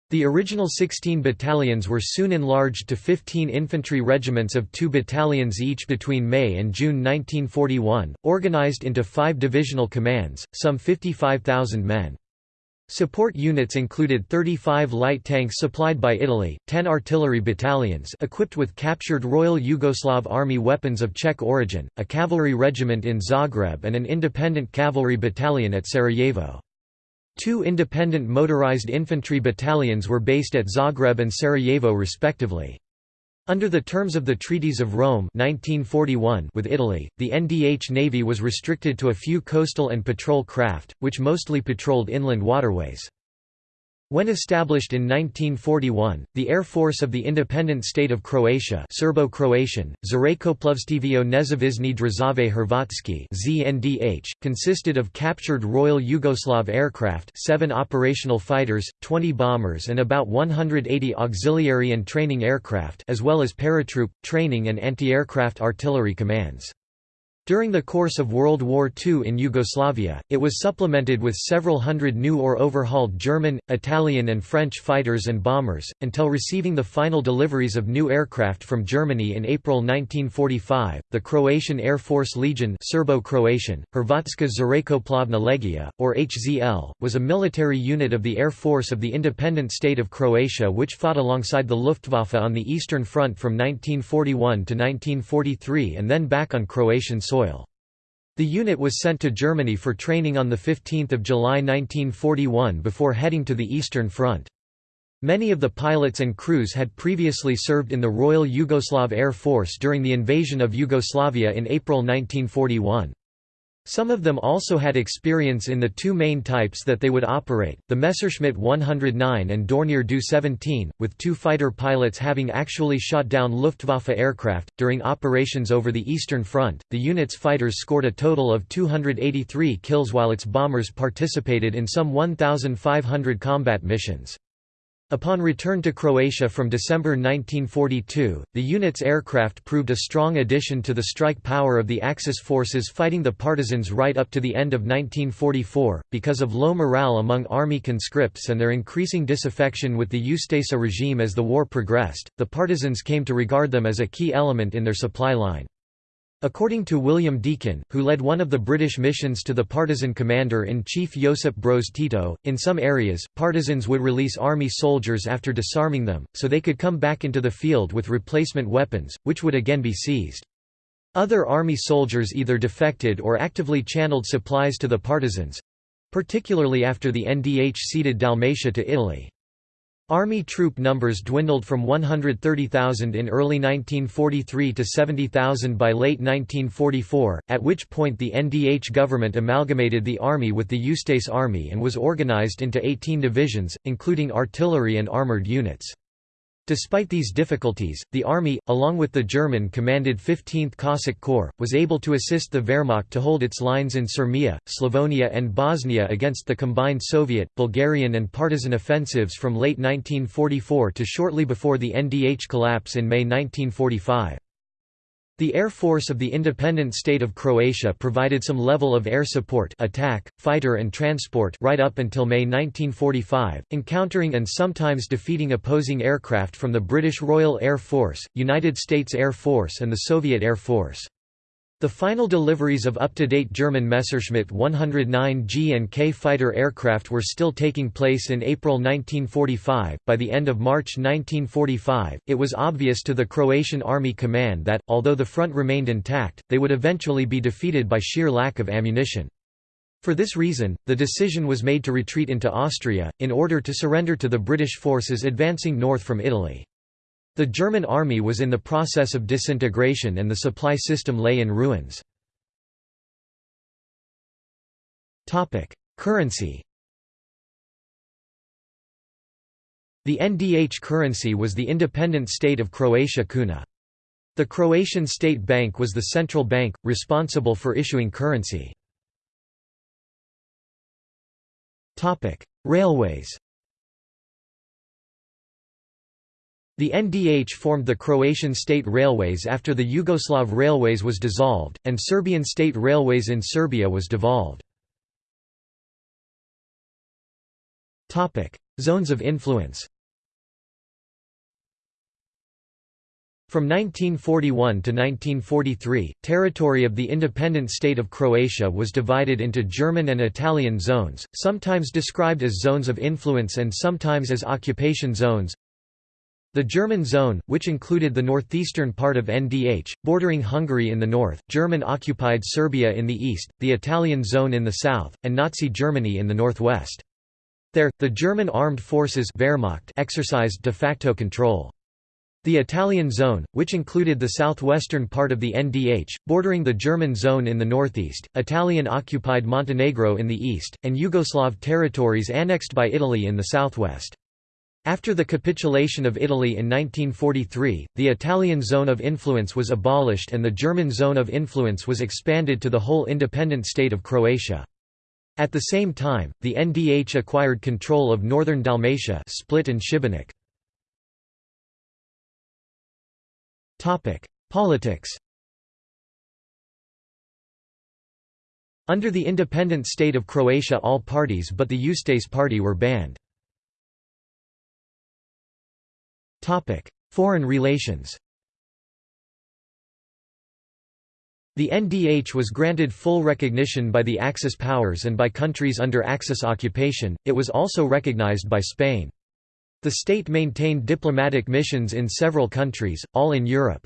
The original 16 battalions were soon enlarged to 15 infantry regiments of two battalions each between May and June 1941, organized into five divisional commands, some 55,000 men. Support units included 35 light tanks supplied by Italy, 10 artillery battalions equipped with captured Royal Yugoslav Army weapons of Czech origin, a cavalry regiment in Zagreb and an independent cavalry battalion at Sarajevo. Two independent motorized infantry battalions were based at Zagreb and Sarajevo respectively. Under the terms of the Treaties of Rome 1941 with Italy, the NDH Navy was restricted to a few coastal and patrol craft, which mostly patrolled inland waterways. When established in 1941, the Air Force of the independent state of Croatia Serbo-Croatian, Zrakoplovstvo Nezavisne Države Hrvatske ZNDH, consisted of captured Royal Yugoslav aircraft seven operational fighters, 20 bombers and about 180 auxiliary and training aircraft as well as paratroop, training and anti-aircraft artillery commands. During the course of World War II in Yugoslavia, it was supplemented with several hundred new or overhauled German, Italian and French fighters and bombers, until receiving the final deliveries of new aircraft from Germany in April 1945. The Croatian Air Force Legion Serbo-Croatian, Hrvatska Zrakoplovna Legija, or HZL, was a military unit of the Air Force of the independent state of Croatia which fought alongside the Luftwaffe on the Eastern Front from 1941 to 1943 and then back on Croatian soil soil. The unit was sent to Germany for training on 15 July 1941 before heading to the Eastern Front. Many of the pilots and crews had previously served in the Royal Yugoslav Air Force during the invasion of Yugoslavia in April 1941. Some of them also had experience in the two main types that they would operate, the Messerschmitt 109 and Dornier Do 17, with two fighter pilots having actually shot down Luftwaffe aircraft. During operations over the Eastern Front, the unit's fighters scored a total of 283 kills while its bombers participated in some 1,500 combat missions. Upon return to Croatia from December 1942, the unit's aircraft proved a strong addition to the strike power of the Axis forces fighting the partisans right up to the end of 1944. Because of low morale among army conscripts and their increasing disaffection with the Ustaša regime as the war progressed, the partisans came to regard them as a key element in their supply line. According to William Deakin, who led one of the British missions to the partisan commander-in-chief Josip Broz Tito, in some areas, partisans would release army soldiers after disarming them, so they could come back into the field with replacement weapons, which would again be seized. Other army soldiers either defected or actively channeled supplies to the partisans—particularly after the NDH ceded Dalmatia to Italy. Army troop numbers dwindled from 130,000 in early 1943 to 70,000 by late 1944, at which point the NDH government amalgamated the army with the Ustase Army and was organized into 18 divisions, including artillery and armored units. Despite these difficulties, the army, along with the German-commanded 15th Cossack Corps, was able to assist the Wehrmacht to hold its lines in Sirmia, Slavonia and Bosnia against the combined Soviet, Bulgarian and partisan offensives from late 1944 to shortly before the NDH collapse in May 1945. The Air Force of the independent state of Croatia provided some level of air support attack, fighter and transport right up until May 1945, encountering and sometimes defeating opposing aircraft from the British Royal Air Force, United States Air Force and the Soviet Air Force. The final deliveries of up-to-date German Messerschmitt 109G and K fighter aircraft were still taking place in April 1945. By the end of March 1945, it was obvious to the Croatian Army Command that, although the front remained intact, they would eventually be defeated by sheer lack of ammunition. For this reason, the decision was made to retreat into Austria, in order to surrender to the British forces advancing north from Italy. The German army was in the process of disintegration and the supply system lay in ruins. Currency The NDH currency was the independent state of Croatia kuna. The Croatian State Bank was the central bank, responsible for issuing currency. Railways The NDH formed the Croatian State Railways after the Yugoslav Railways was dissolved, and Serbian State Railways in Serbia was devolved. Zones of influence From 1941 to 1943, territory of the independent state of Croatia was divided into German and Italian zones, sometimes described as zones of influence and sometimes as occupation zones. The German zone, which included the northeastern part of NDH, bordering Hungary in the north, German-occupied Serbia in the east, the Italian zone in the south, and Nazi Germany in the northwest. There, the German armed forces Wehrmacht exercised de facto control. The Italian zone, which included the southwestern part of the NDH, bordering the German zone in the northeast, Italian-occupied Montenegro in the east, and Yugoslav territories annexed by Italy in the southwest. After the capitulation of Italy in 1943, the Italian zone of influence was abolished and the German zone of influence was expanded to the whole independent state of Croatia. At the same time, the NDH acquired control of northern Dalmatia Split and Šibenik. Politics Under the independent state of Croatia all parties but the Ustase party were banned. Foreign relations The NDH was granted full recognition by the Axis powers and by countries under Axis occupation, it was also recognized by Spain. The state maintained diplomatic missions in several countries, all in Europe.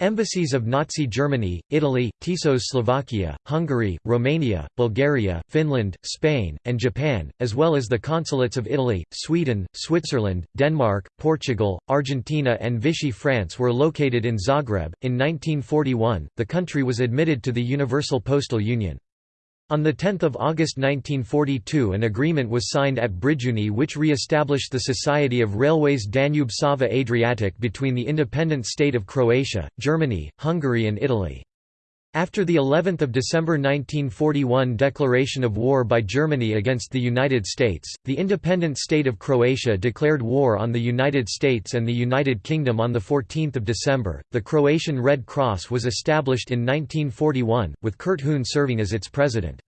Embassies of Nazi Germany, Italy, Tiso's Slovakia, Hungary, Romania, Bulgaria, Finland, Spain, and Japan, as well as the consulates of Italy, Sweden, Switzerland, Denmark, Portugal, Argentina, and Vichy France were located in Zagreb. In 1941, the country was admitted to the Universal Postal Union. On 10 August 1942 an agreement was signed at Brijuni which re-established the Society of Railways Danube-Sava Adriatic between the independent state of Croatia, Germany, Hungary and Italy. After the 11th of December 1941 declaration of war by Germany against the United States, the independent state of Croatia declared war on the United States and the United Kingdom on the 14th of December. The Croatian Red Cross was established in 1941 with Kurt Hühn serving as its president.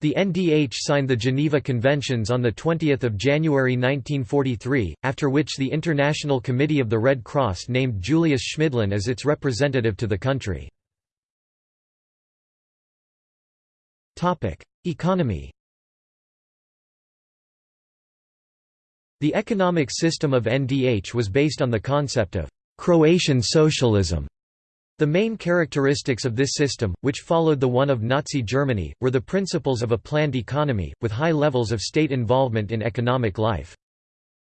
The NDH signed the Geneva Conventions on 20 January 1943, after which the International Committee of the Red Cross named Julius Schmidlin as its representative to the country. Economy The economic system of NDH was based on the concept of «Croatian socialism». The main characteristics of this system, which followed the one of Nazi Germany, were the principles of a planned economy, with high levels of state involvement in economic life.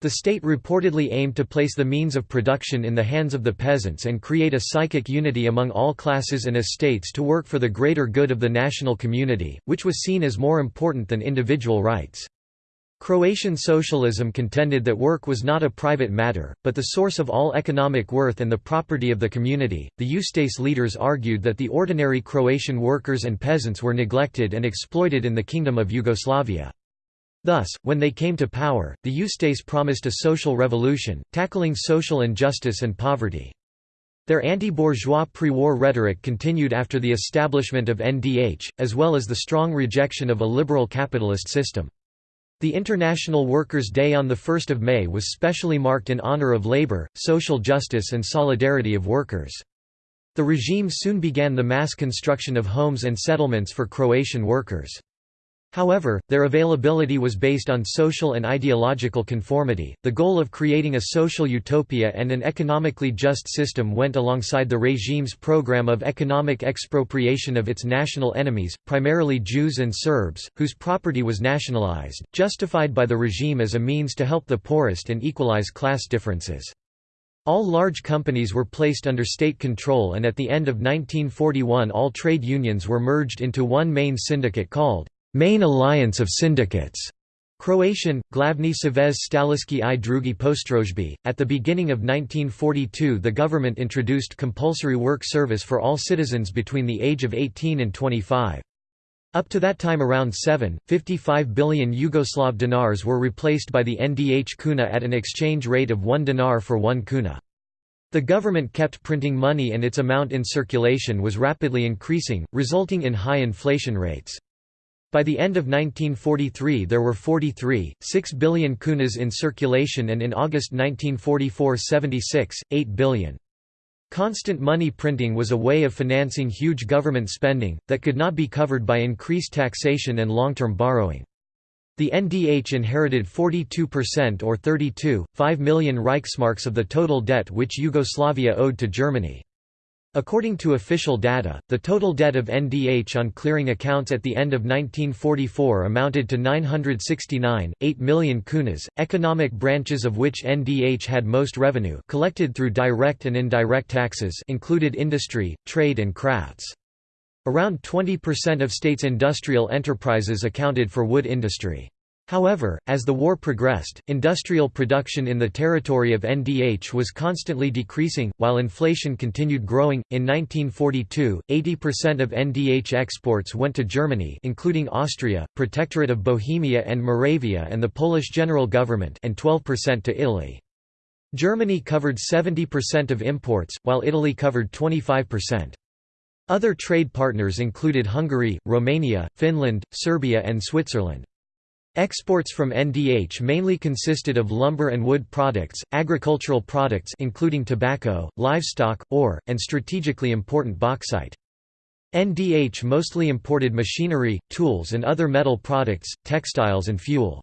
The state reportedly aimed to place the means of production in the hands of the peasants and create a psychic unity among all classes and estates to work for the greater good of the national community, which was seen as more important than individual rights. Croatian socialism contended that work was not a private matter, but the source of all economic worth and the property of the community. The Ustase leaders argued that the ordinary Croatian workers and peasants were neglected and exploited in the Kingdom of Yugoslavia. Thus, when they came to power, the Ustase promised a social revolution, tackling social injustice and poverty. Their anti-bourgeois pre-war rhetoric continued after the establishment of NDH, as well as the strong rejection of a liberal capitalist system. The International Workers' Day on 1 May was specially marked in honor of labor, social justice and solidarity of workers. The regime soon began the mass construction of homes and settlements for Croatian workers. However, their availability was based on social and ideological conformity. The goal of creating a social utopia and an economically just system went alongside the regime's program of economic expropriation of its national enemies, primarily Jews and Serbs, whose property was nationalized, justified by the regime as a means to help the poorest and equalize class differences. All large companies were placed under state control and at the end of 1941 all trade unions were merged into one main syndicate called main alliance of syndicates. Croatian, Glavni Savez Staleških i Drugih Postrojbi. At the beginning of 1942, the government introduced compulsory work service for all citizens between the age of 18 and 25. Up to that time around 7.55 billion Yugoslav dinars were replaced by the NDH kuna at an exchange rate of 1 dinar for 1 kuna. The government kept printing money and its amount in circulation was rapidly increasing, resulting in high inflation rates. By the end of 1943 there were 43.6 billion kunas in circulation and in August 1944 76, 8 billion. Constant money printing was a way of financing huge government spending, that could not be covered by increased taxation and long-term borrowing. The NDH inherited 42% or 32.5 million Reichsmarks of the total debt which Yugoslavia owed to Germany. According to official data, the total debt of NDH on clearing accounts at the end of 1944 amounted to 969.8 million kunas, economic branches of which NDH had most revenue collected through direct and indirect taxes included industry, trade and crafts. Around 20% of states' industrial enterprises accounted for wood industry. However, as the war progressed, industrial production in the territory of NDH was constantly decreasing, while inflation continued growing. In 1942, 80% of NDH exports went to Germany, including Austria, Protectorate of Bohemia and Moravia, and the Polish General Government, and 12% to Italy. Germany covered 70% of imports, while Italy covered 25%. Other trade partners included Hungary, Romania, Finland, Serbia, and Switzerland. Exports from NDH mainly consisted of lumber and wood products, agricultural products including tobacco, livestock, ore, and strategically important bauxite. NDH mostly imported machinery, tools and other metal products, textiles and fuel.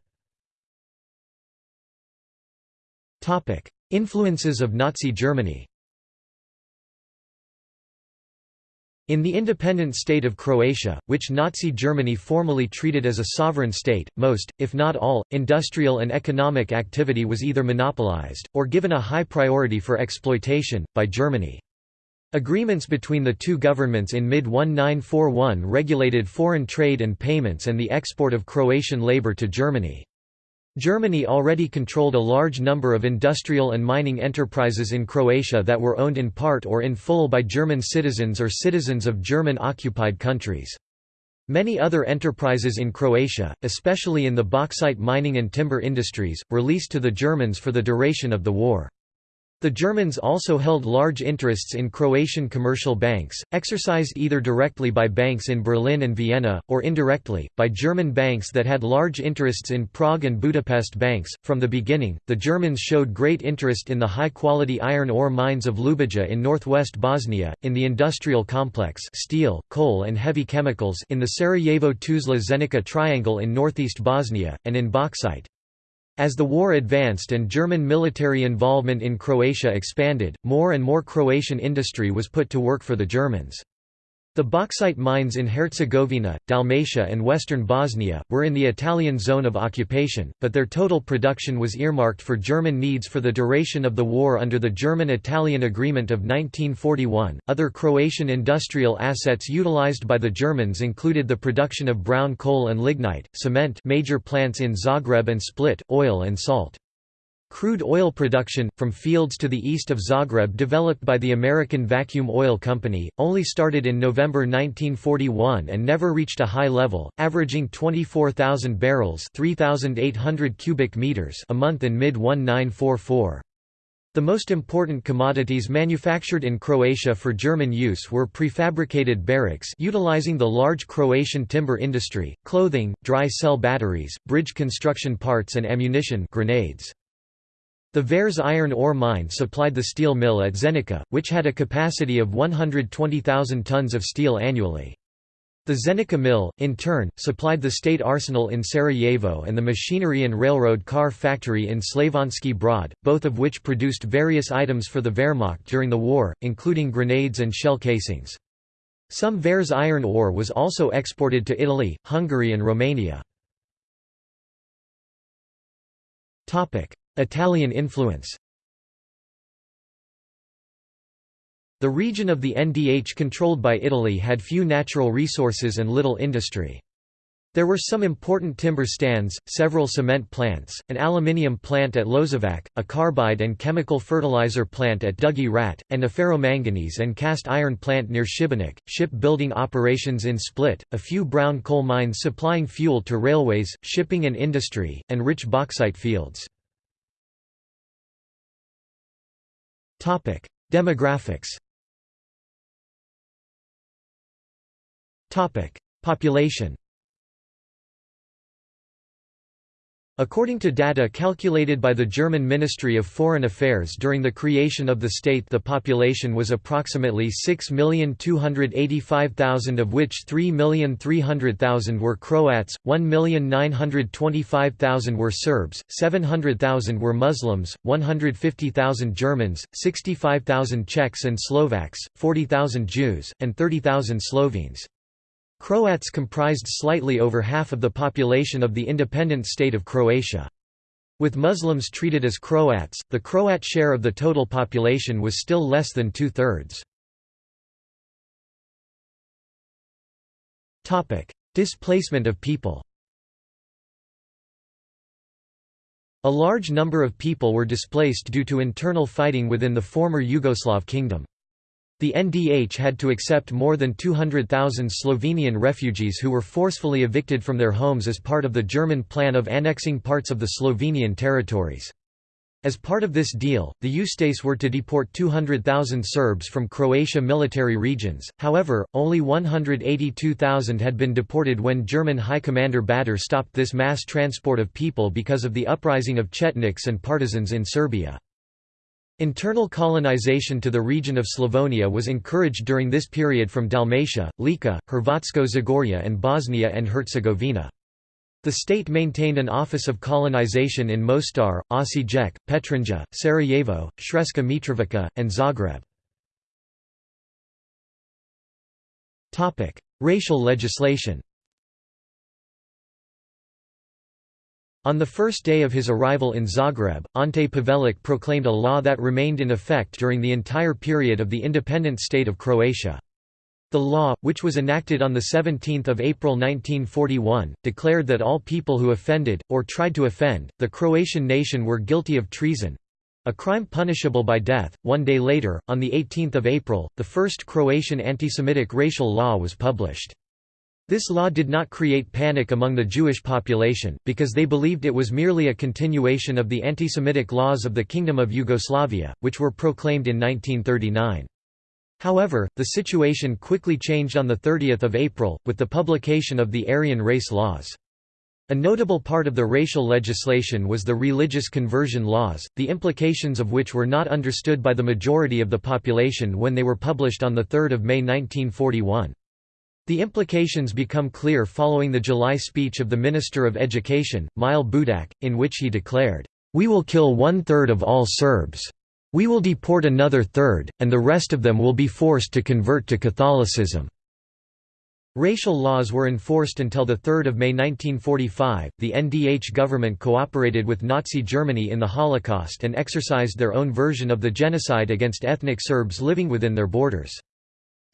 Influences of Nazi Germany In the independent state of Croatia, which Nazi Germany formally treated as a sovereign state, most, if not all, industrial and economic activity was either monopolized, or given a high priority for exploitation, by Germany. Agreements between the two governments in mid-1941 regulated foreign trade and payments and the export of Croatian labor to Germany. Germany already controlled a large number of industrial and mining enterprises in Croatia that were owned in part or in full by German citizens or citizens of German-occupied countries. Many other enterprises in Croatia, especially in the bauxite mining and timber industries, were leased to the Germans for the duration of the war. The Germans also held large interests in Croatian commercial banks, exercised either directly by banks in Berlin and Vienna, or indirectly, by German banks that had large interests in Prague and Budapest banks. From the beginning, the Germans showed great interest in the high quality iron ore mines of Ljubija in northwest Bosnia, in the industrial complex steel, coal, and heavy chemicals in the Sarajevo Tuzla Zenica triangle in northeast Bosnia, and in bauxite. As the war advanced and German military involvement in Croatia expanded, more and more Croatian industry was put to work for the Germans. The bauxite mines in Herzegovina, Dalmatia and western Bosnia, were in the Italian zone of occupation, but their total production was earmarked for German needs for the duration of the war under the German-Italian Agreement of 1941. Other Croatian industrial assets utilized by the Germans included the production of brown coal and lignite, cement major plants in Zagreb and Split, oil and salt. Crude oil production, from fields to the east of Zagreb developed by the American Vacuum Oil Company, only started in November 1941 and never reached a high level, averaging 24,000 barrels 3,800 cubic meters a month in mid-1944. The most important commodities manufactured in Croatia for German use were prefabricated barracks utilizing the large Croatian timber industry, clothing, dry cell batteries, bridge construction parts and ammunition grenades. The Vareš iron ore mine supplied the steel mill at Zenica, which had a capacity of 120,000 tons of steel annually. The Zenica mill, in turn, supplied the state arsenal in Sarajevo and the machinery and railroad car factory in Slavonski Brod, both of which produced various items for the Wehrmacht during the war, including grenades and shell casings. Some Vareš iron ore was also exported to Italy, Hungary and Romania. Italian influence The region of the NDH controlled by Italy had few natural resources and little industry. There were some important timber stands, several cement plants, an aluminium plant at Lozovac, a carbide and chemical fertilizer plant at Dugi Rat, and a ferromanganese and cast iron plant near Šibenik, ship-building operations in Split, a few brown coal mines supplying fuel to railways, shipping and industry, and rich bauxite fields. Demographics Population According to data calculated by the German Ministry of Foreign Affairs during the creation of the state the population was approximately 6,285,000 of which 3,300,000 were Croats, 1,925,000 were Serbs, 700,000 were Muslims, 150,000 Germans, 65,000 Czechs and Slovaks, 40,000 Jews, and 30,000 Slovenes. Croats comprised slightly over half of the population of the independent state of Croatia. With Muslims treated as Croats, the Croat share of the total population was still less than two-thirds. Displacement of people A large number of people were displaced due to internal fighting within the former Yugoslav kingdom. The NDH had to accept more than 200,000 Slovenian refugees who were forcefully evicted from their homes as part of the German plan of annexing parts of the Slovenian territories. As part of this deal, the Ustase were to deport 200,000 Serbs from Croatia military regions, however, only 182,000 had been deported when German High Commander Bader stopped this mass transport of people because of the uprising of Chetniks and partisans in Serbia. Internal colonization to the region of Slavonia was encouraged during this period from Dalmatia, Lika, Hrvatsko Zagorje and Bosnia and Herzegovina. The state maintained an office of colonization in Mostar, Osijek, Petrinja, Sarajevo, Sremska Mitrovica, and Zagreb. Racial legislation On the first day of his arrival in Zagreb, Ante Pavelić proclaimed a law that remained in effect during the entire period of the independent state of Croatia. The law, which was enacted on 17 April 1941, declared that all people who offended, or tried to offend, the Croatian nation were guilty of treason—a crime punishable by death. One day later, on 18 April, the first Croatian anti-Semitic racial law was published. This law did not create panic among the Jewish population, because they believed it was merely a continuation of the anti-Semitic laws of the Kingdom of Yugoslavia, which were proclaimed in 1939. However, the situation quickly changed on 30 April, with the publication of the Aryan race laws. A notable part of the racial legislation was the religious conversion laws, the implications of which were not understood by the majority of the population when they were published on 3 May 1941. The implications become clear following the July speech of the Minister of Education, Mile Budak, in which he declared, "...we will kill one-third of all Serbs. We will deport another third, and the rest of them will be forced to convert to Catholicism." Racial laws were enforced until 3 May 1945. The NDH government cooperated with Nazi Germany in the Holocaust and exercised their own version of the genocide against ethnic Serbs living within their borders.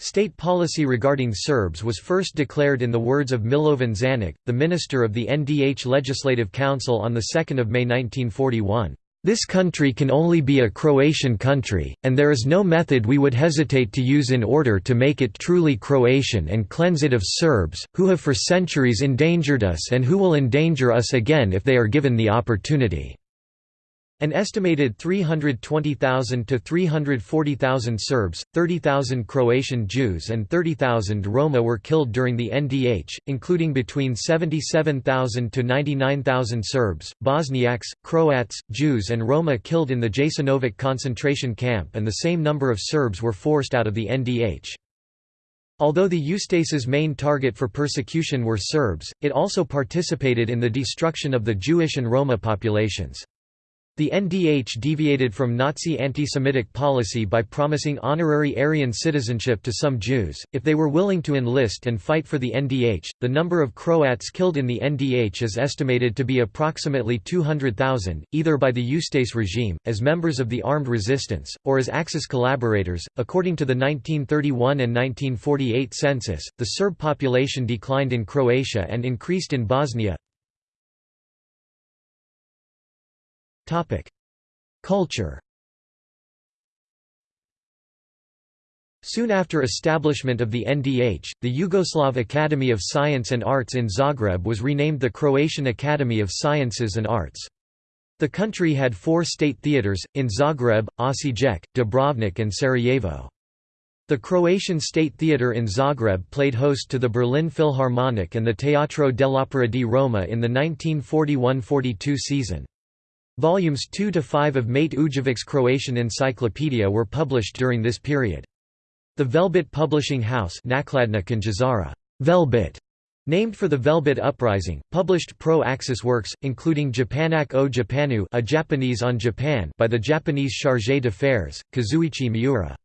State policy regarding Serbs was first declared in the words of Milovan Žanić, the minister of the NDH Legislative Council on 2 May 1941. This country can only be a Croatian country, and there is no method we would hesitate to use in order to make it truly Croatian and cleanse it of Serbs, who have for centuries endangered us and who will endanger us again if they are given the opportunity. An estimated 320,000 to 340,000 Serbs, 30,000 Croatian Jews and 30,000 Roma were killed during the NDH, including between 77,000 to 99,000 Serbs, Bosniaks, Croats, Jews and Roma killed in the Jasenovac concentration camp and the same number of Serbs were forced out of the NDH. Although the Ustase's main target for persecution were Serbs, it also participated in the destruction of the Jewish and Roma populations. The NDH deviated from Nazi anti-Semitic policy by promising honorary Aryan citizenship to some Jews, if they were willing to enlist and fight for the NDH. The number of Croats killed in the NDH is estimated to be approximately 200,000, either by the Ustase regime, as members of the armed resistance, or as Axis collaborators. According to the 1931 and 1948 census, the Serb population declined in Croatia and increased in Bosnia. Culture Soon after establishment of the NDH, the Yugoslav Academy of Science and Arts in Zagreb was renamed the Croatian Academy of Sciences and Arts. The country had four state theatres, in Zagreb, Osijek, Dubrovnik and Sarajevo. The Croatian State Theatre in Zagreb played host to the Berlin Philharmonic and the Teatro dell'Opera di Roma in the 1941–42 season. Volumes 2 to 5 of Mate Ujevic's Croatian Encyclopedia were published during this period. The Velebit Publishing House Velebit, named for the Velebit Uprising, published pro-Axis works, including Japanac o Japanu a Japanese on Japan by the Japanese chargé d'affaires, Kazuichi Miura.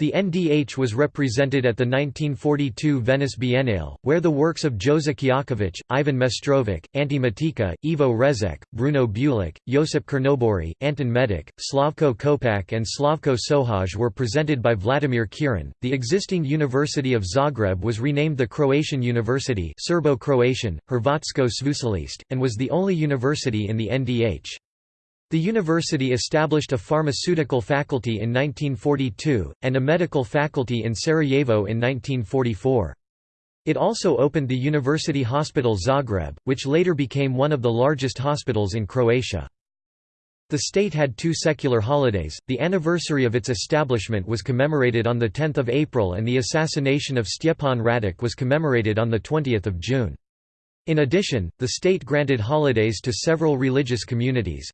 The NDH was represented at the 1942 Venice Biennale, where the works of Jozo Kljaković, Ivan Meštrović, Ante Motika, Ivo Režek, Bruno Bulić, Josip Črnobori, Anton Medic, Slavko Kopač, and Slavko Šohaj were presented by Vladimir Kirin. The existing University of Zagreb was renamed the Croatian University Serbo-Croatian, Hrvatsko Sveučilište, and was the only university in the NDH. The university established a pharmaceutical faculty in 1942, and a medical faculty in Sarajevo in 1944. It also opened the University Hospital Zagreb, which later became one of the largest hospitals in Croatia. The state had two secular holidays, the anniversary of its establishment was commemorated on 10 April and the assassination of Stjepan Radic was commemorated on 20 June. In addition, the state granted holidays to several religious communities,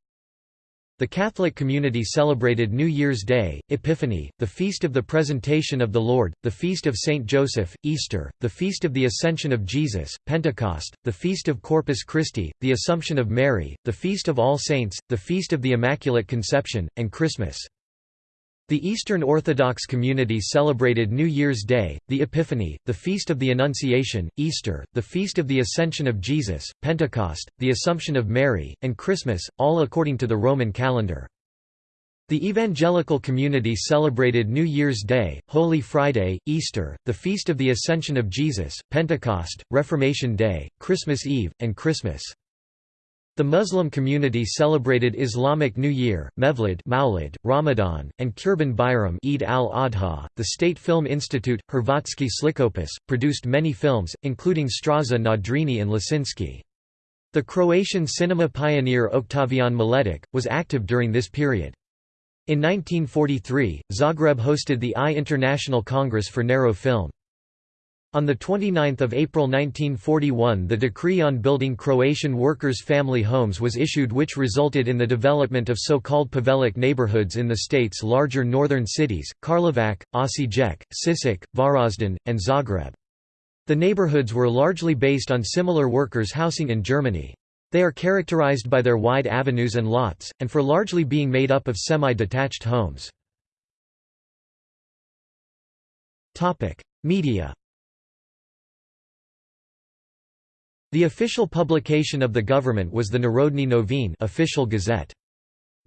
the Catholic community celebrated New Year's Day, Epiphany, the Feast of the Presentation of the Lord, the Feast of Saint Joseph, Easter, the Feast of the Ascension of Jesus, Pentecost, the Feast of Corpus Christi, the Assumption of Mary, the Feast of All Saints, the Feast of the Immaculate Conception, and Christmas. The Eastern Orthodox community celebrated New Year's Day, the Epiphany, the Feast of the Annunciation, Easter, the Feast of the Ascension of Jesus, Pentecost, the Assumption of Mary, and Christmas, all according to the Roman calendar. The evangelical community celebrated New Year's Day, Holy Friday, Easter, the Feast of the Ascension of Jesus, Pentecost, Reformation Day, Christmas Eve, and Christmas. The Muslim community celebrated Islamic New Year, Mevlid Maulid, Ramadan, and Kurban Bayram Eid al-Adha. The State Film Institute, Hrvatski Slikopis, produced many films, including Straža na Drini and Lisinski. The Croatian cinema pioneer Oktavijan Miletić, was active during this period. In 1943, Zagreb hosted the I International Congress for Narrow Film. On 29 April 1941 the decree on building Croatian workers' family homes was issued which resulted in the development of so-called Pavelic neighborhoods in the state's larger northern cities, Karlovac, Osijek, Sisak, Varaždin, and Zagreb. The neighborhoods were largely based on similar workers' housing in Germany. They are characterized by their wide avenues and lots, and for largely being made up of semi-detached homes. Media The official publication of the government was the Narodne Novine official gazette.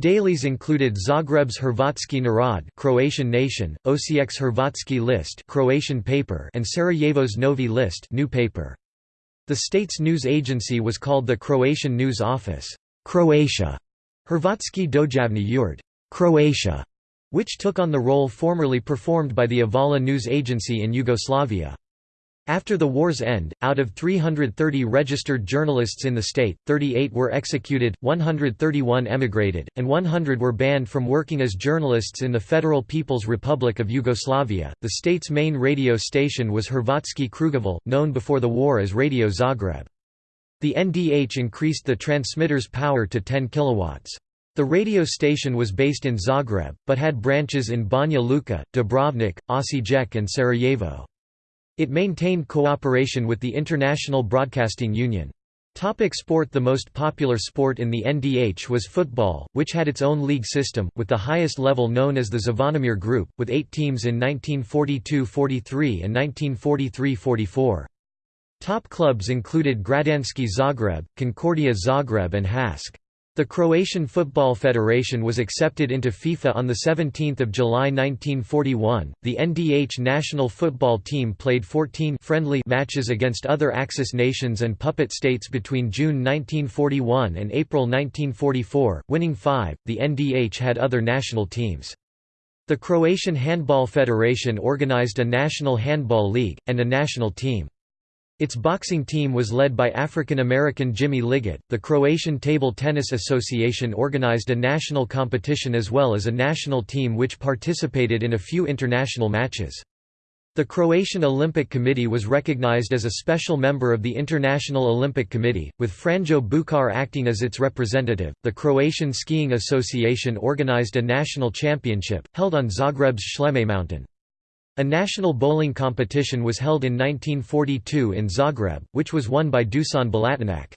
Dailies included Zagreb's Hrvatski Narod Croatian Nation, Osijek's Hrvatski List Croatian paper and Sarajevo's Novi List new paper. The state's news agency was called the Croatian News Office Croatia, Hrvatski Dojavni Ured Croatia, which took on the role formerly performed by the Avala news agency in Yugoslavia. After the war's end, out of 330 registered journalists in the state, 38 were executed, 131 emigrated, and 100 were banned from working as journalists in the Federal People's Republic of Yugoslavia. The state's main radio station was Hrvatski Krugoval, known before the war as Radio Zagreb. The NDH increased the transmitter's power to 10 kilowatts. The radio station was based in Zagreb, but had branches in Banja Luka, Dubrovnik, Osijek and Sarajevo. It maintained cooperation with the International Broadcasting Union. Topic sport The most popular sport in the NDH was football, which had its own league system, with the highest level known as the Zvonimir Group, with eight teams in 1942–43 and 1943–44. Top clubs included Građanski Zagreb, Concordia Zagreb and HAŠK. The Croatian Football Federation was accepted into FIFA on 17 July 1941. The NDH national football team played 14 friendly matches against other Axis nations and puppet states between June 1941 and April 1944, winning five. The NDH had other national teams. The Croatian Handball Federation organized a national handball league, and a national team. Its boxing team was led by African-American Jimmy Lyggett. The Croatian Table Tennis Association organized a national competition as well as a national team which participated in a few international matches. The Croatian Olympic Committee was recognized as a special member of the International Olympic Committee, with Franjo Bučar acting as its representative. The Croatian Skiing Association organized a national championship, held on Zagreb's Sljeme mountain. A national bowling competition was held in 1942 in Zagreb, which was won by Dusan Balatinak.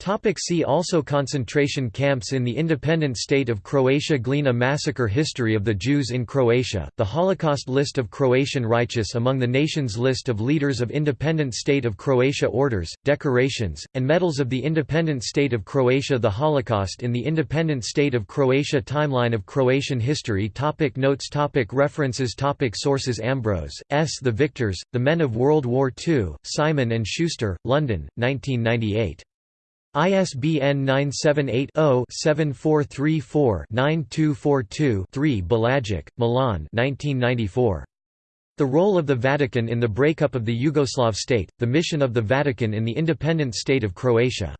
Topic see also Concentration camps in the independent state of Croatia Glina massacre History of the Jews in Croatia, the Holocaust list of Croatian righteous among the nation's list of leaders of independent state of Croatia orders, decorations, and medals of the independent state of Croatia The Holocaust in the independent state of Croatia Timeline of Croatian history topic Notes topic References topic Sources Ambrose, S. The Victors, The Men of World War II, Simon & Schuster, London, 1998. ISBN 978-0-7434-9242-3 Bulajić, Milan The Role of the Vatican in the Breakup of the Yugoslav State, The Mission of the Vatican in the Independent State of Croatia.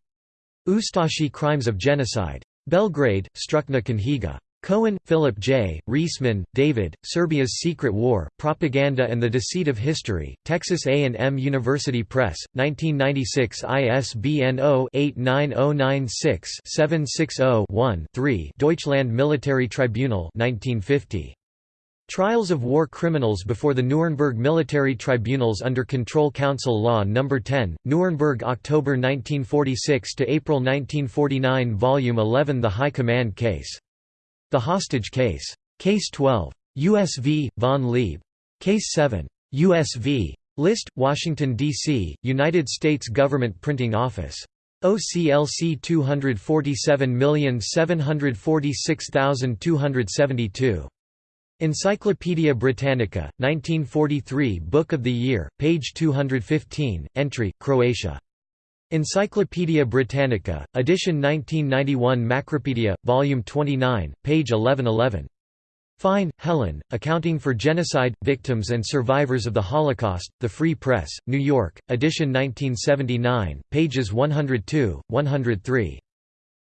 Ustashi Crimes of Genocide. Belgrade, Stručna Knjiga. Cohen, Philip J., Riesman, David, Serbia's Secret War, Propaganda and the Deceit of History, Texas A&M University Press, 1996 ISBN 0-89096-760-1-3 Deutschland Military Tribunal 1950. Trials of War Criminals before the Nuremberg Military Tribunals under Control Council Law No. 10, Nuremberg October 1946 to April 1949 Volume 11 The High Command Case the Hostage Case. Case 12. U.S. v. Von Leeb. Case 7. U.S. v. List, Washington, D.C., United States Government Printing Office. OCLC 247746272. Encyclopædia Britannica, 1943 Book of the Year, page 215, entry, Croatia. Encyclopædia Britannica, edition 1991 Macropedia, volume 29, page 1111. Fein, Helen, Accounting for Genocide, Victims and Survivors of the Holocaust, The Free Press, New York, edition 1979, pages 102, 103.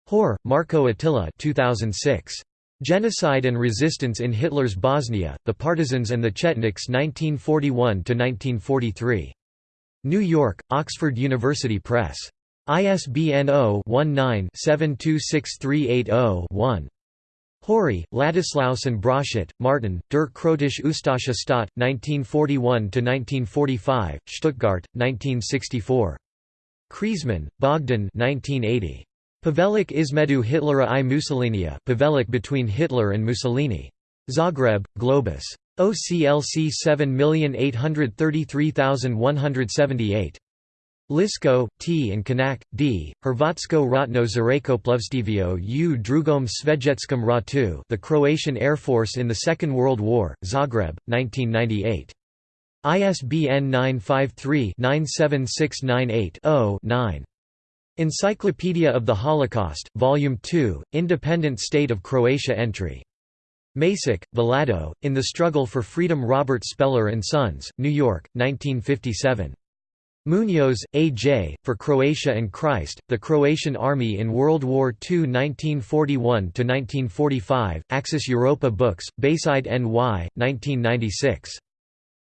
Hoare, Marco Attila 2006. Genocide and Resistance in Hitler's Bosnia, The Partisans and the Chetniks 1941–1943. New York, Oxford University Press. ISBN 0-19-726380-1. Hory, Ladislaus and Broszat, Martin, Der Kroatische Ustasche Staat, 1941–1945, Stuttgart, 1964. Krizman, Bogdan 1980. Pavelic Izmedu Hitlera i Mussolinia Pavelic between Hitler and Mussolini. Zagreb, Globus. OCLC 7833178. Lisko, T. and Kanak, D. Hrvatsko ratno zrakoplovstvio u drugom svejetskom ratu The Croatian Air Force in the Second World War, Zagreb, 1998. ISBN 953-97698-0-9. Encyclopedia of the Holocaust, Volume 2, Independent State of Croatia entry Maček, Vladko, In the Struggle for Freedom Robert Speller Sons, New York, 1957. Muñoz, A. J., For Croatia and Christ, The Croatian Army in World War II 1941–1945, Axis Europa Books, Bayside NY, 1996.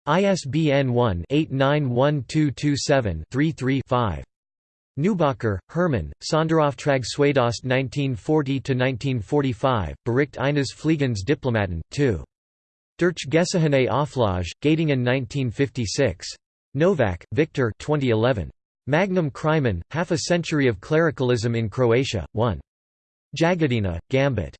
ISBN 1-891227-33-5. Neubacher, Hermann, Sonderauftrag Südost 1940–1945, Bericht eines Fliegens Diplomaten, 2. Durch Gesehene Auflage, Göttingen 1956. Novak, Viktor 2011. Magnum Crimen, Half a Century of Clericalism in Croatia, 1. Jagodina, Gambit.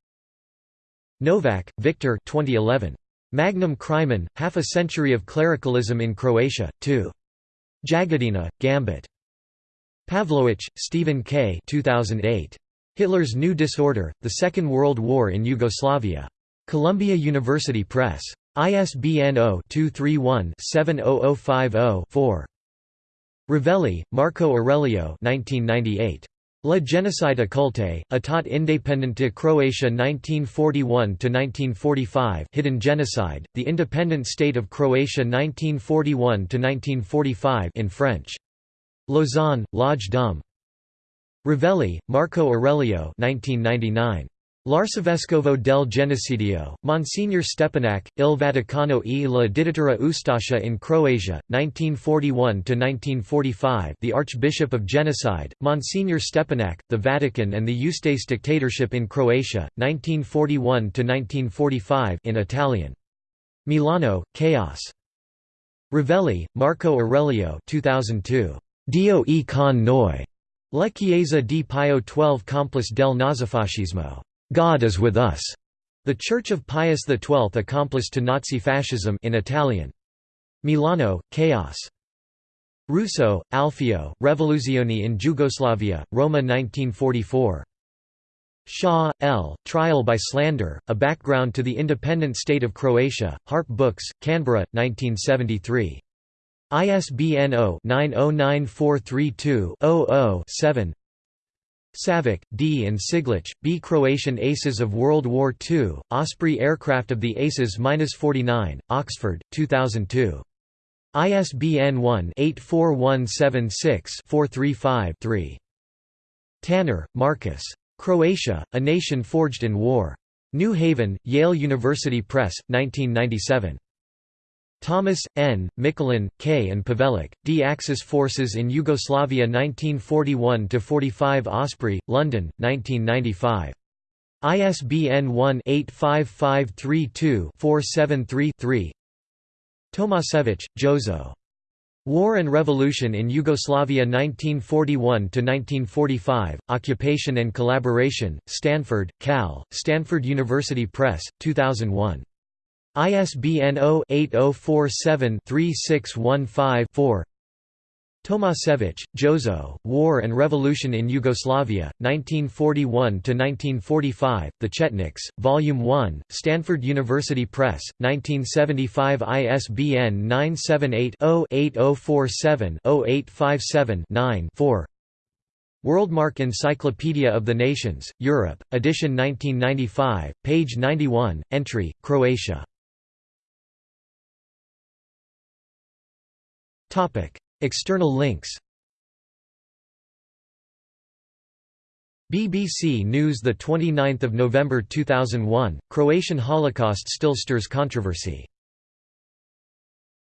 Novak, Viktor 2011. Magnum Crimen, Half a Century of Clericalism in Croatia, 2. Jagodina, Gambit. Pavlowitch, Stephen K. 2008. Hitler's New Disorder, The Second World War in Yugoslavia. Columbia University Press. ISBN 0-231-70050-4. Rivelli, Marco Aurelio 1998. La genocide occulte, Etat independente Croatia 1941–1945 Hidden Genocide, The Independent State of Croatia 1941–1945 in French. Lausanne, L'Age d'Homme. Rivelli, Marco Aurelio 1999. L'Arcivescovo del Genocidio, Monsignor Stepinac, Il Vaticano e la dittatura Ustascia in Croatia, 1941–1945 The Archbishop of Genocide, Monsignor Stepinac, the Vatican and the Ustase dictatorship in Croatia, 1941–1945 in Italian. Milano, Kaos. Rivelli, Marco Aurelio 2002. Dio e con noi. La Chiesa di Pio XII complice del nazifascismo. God is with us. The Church of Pius XII accomplice to Nazi fascism in Italian. Milano, Kaos. Russo, Alfio, Revoluzioni in Jugoslavia, Roma 1944. Shaw, L., Trial by Slander, A Background to the Independent State of Croatia, Harp Books, Canberra, 1973. ISBN 0-909432-00-7 Savic, D. and Siglich, B. Croatian Aces of World War II, Osprey Aircraft of the Aces-49, Oxford, 2002. ISBN 1-84176-435-3. Tanner, Marcus. Croatia, A Nation Forged in War. New Haven, Yale University Press, 1997. Thomas, N., Michelin, K. and Pavelic, D. Axis Forces in Yugoslavia 1941–45 Osprey, London, 1995. ISBN 1-85532-473-3 Tomasevich, Jozo. War and Revolution in Yugoslavia 1941–1945, Occupation and Collaboration, Stanford, Cal, Stanford University Press, 2001. ISBN 0-8047-3615-4 Tomasevich, Jozo, War and Revolution in Yugoslavia, 1941–1945, The Chetniks, Volume 1, Stanford University Press, 1975 ISBN 978-0-8047-0857-9 Worldmark Encyclopedia of the Nations, Europe, edition 1995, page 91, entry, Croatia External links BBC News 29 November 2001, Croatian Holocaust still stirs controversy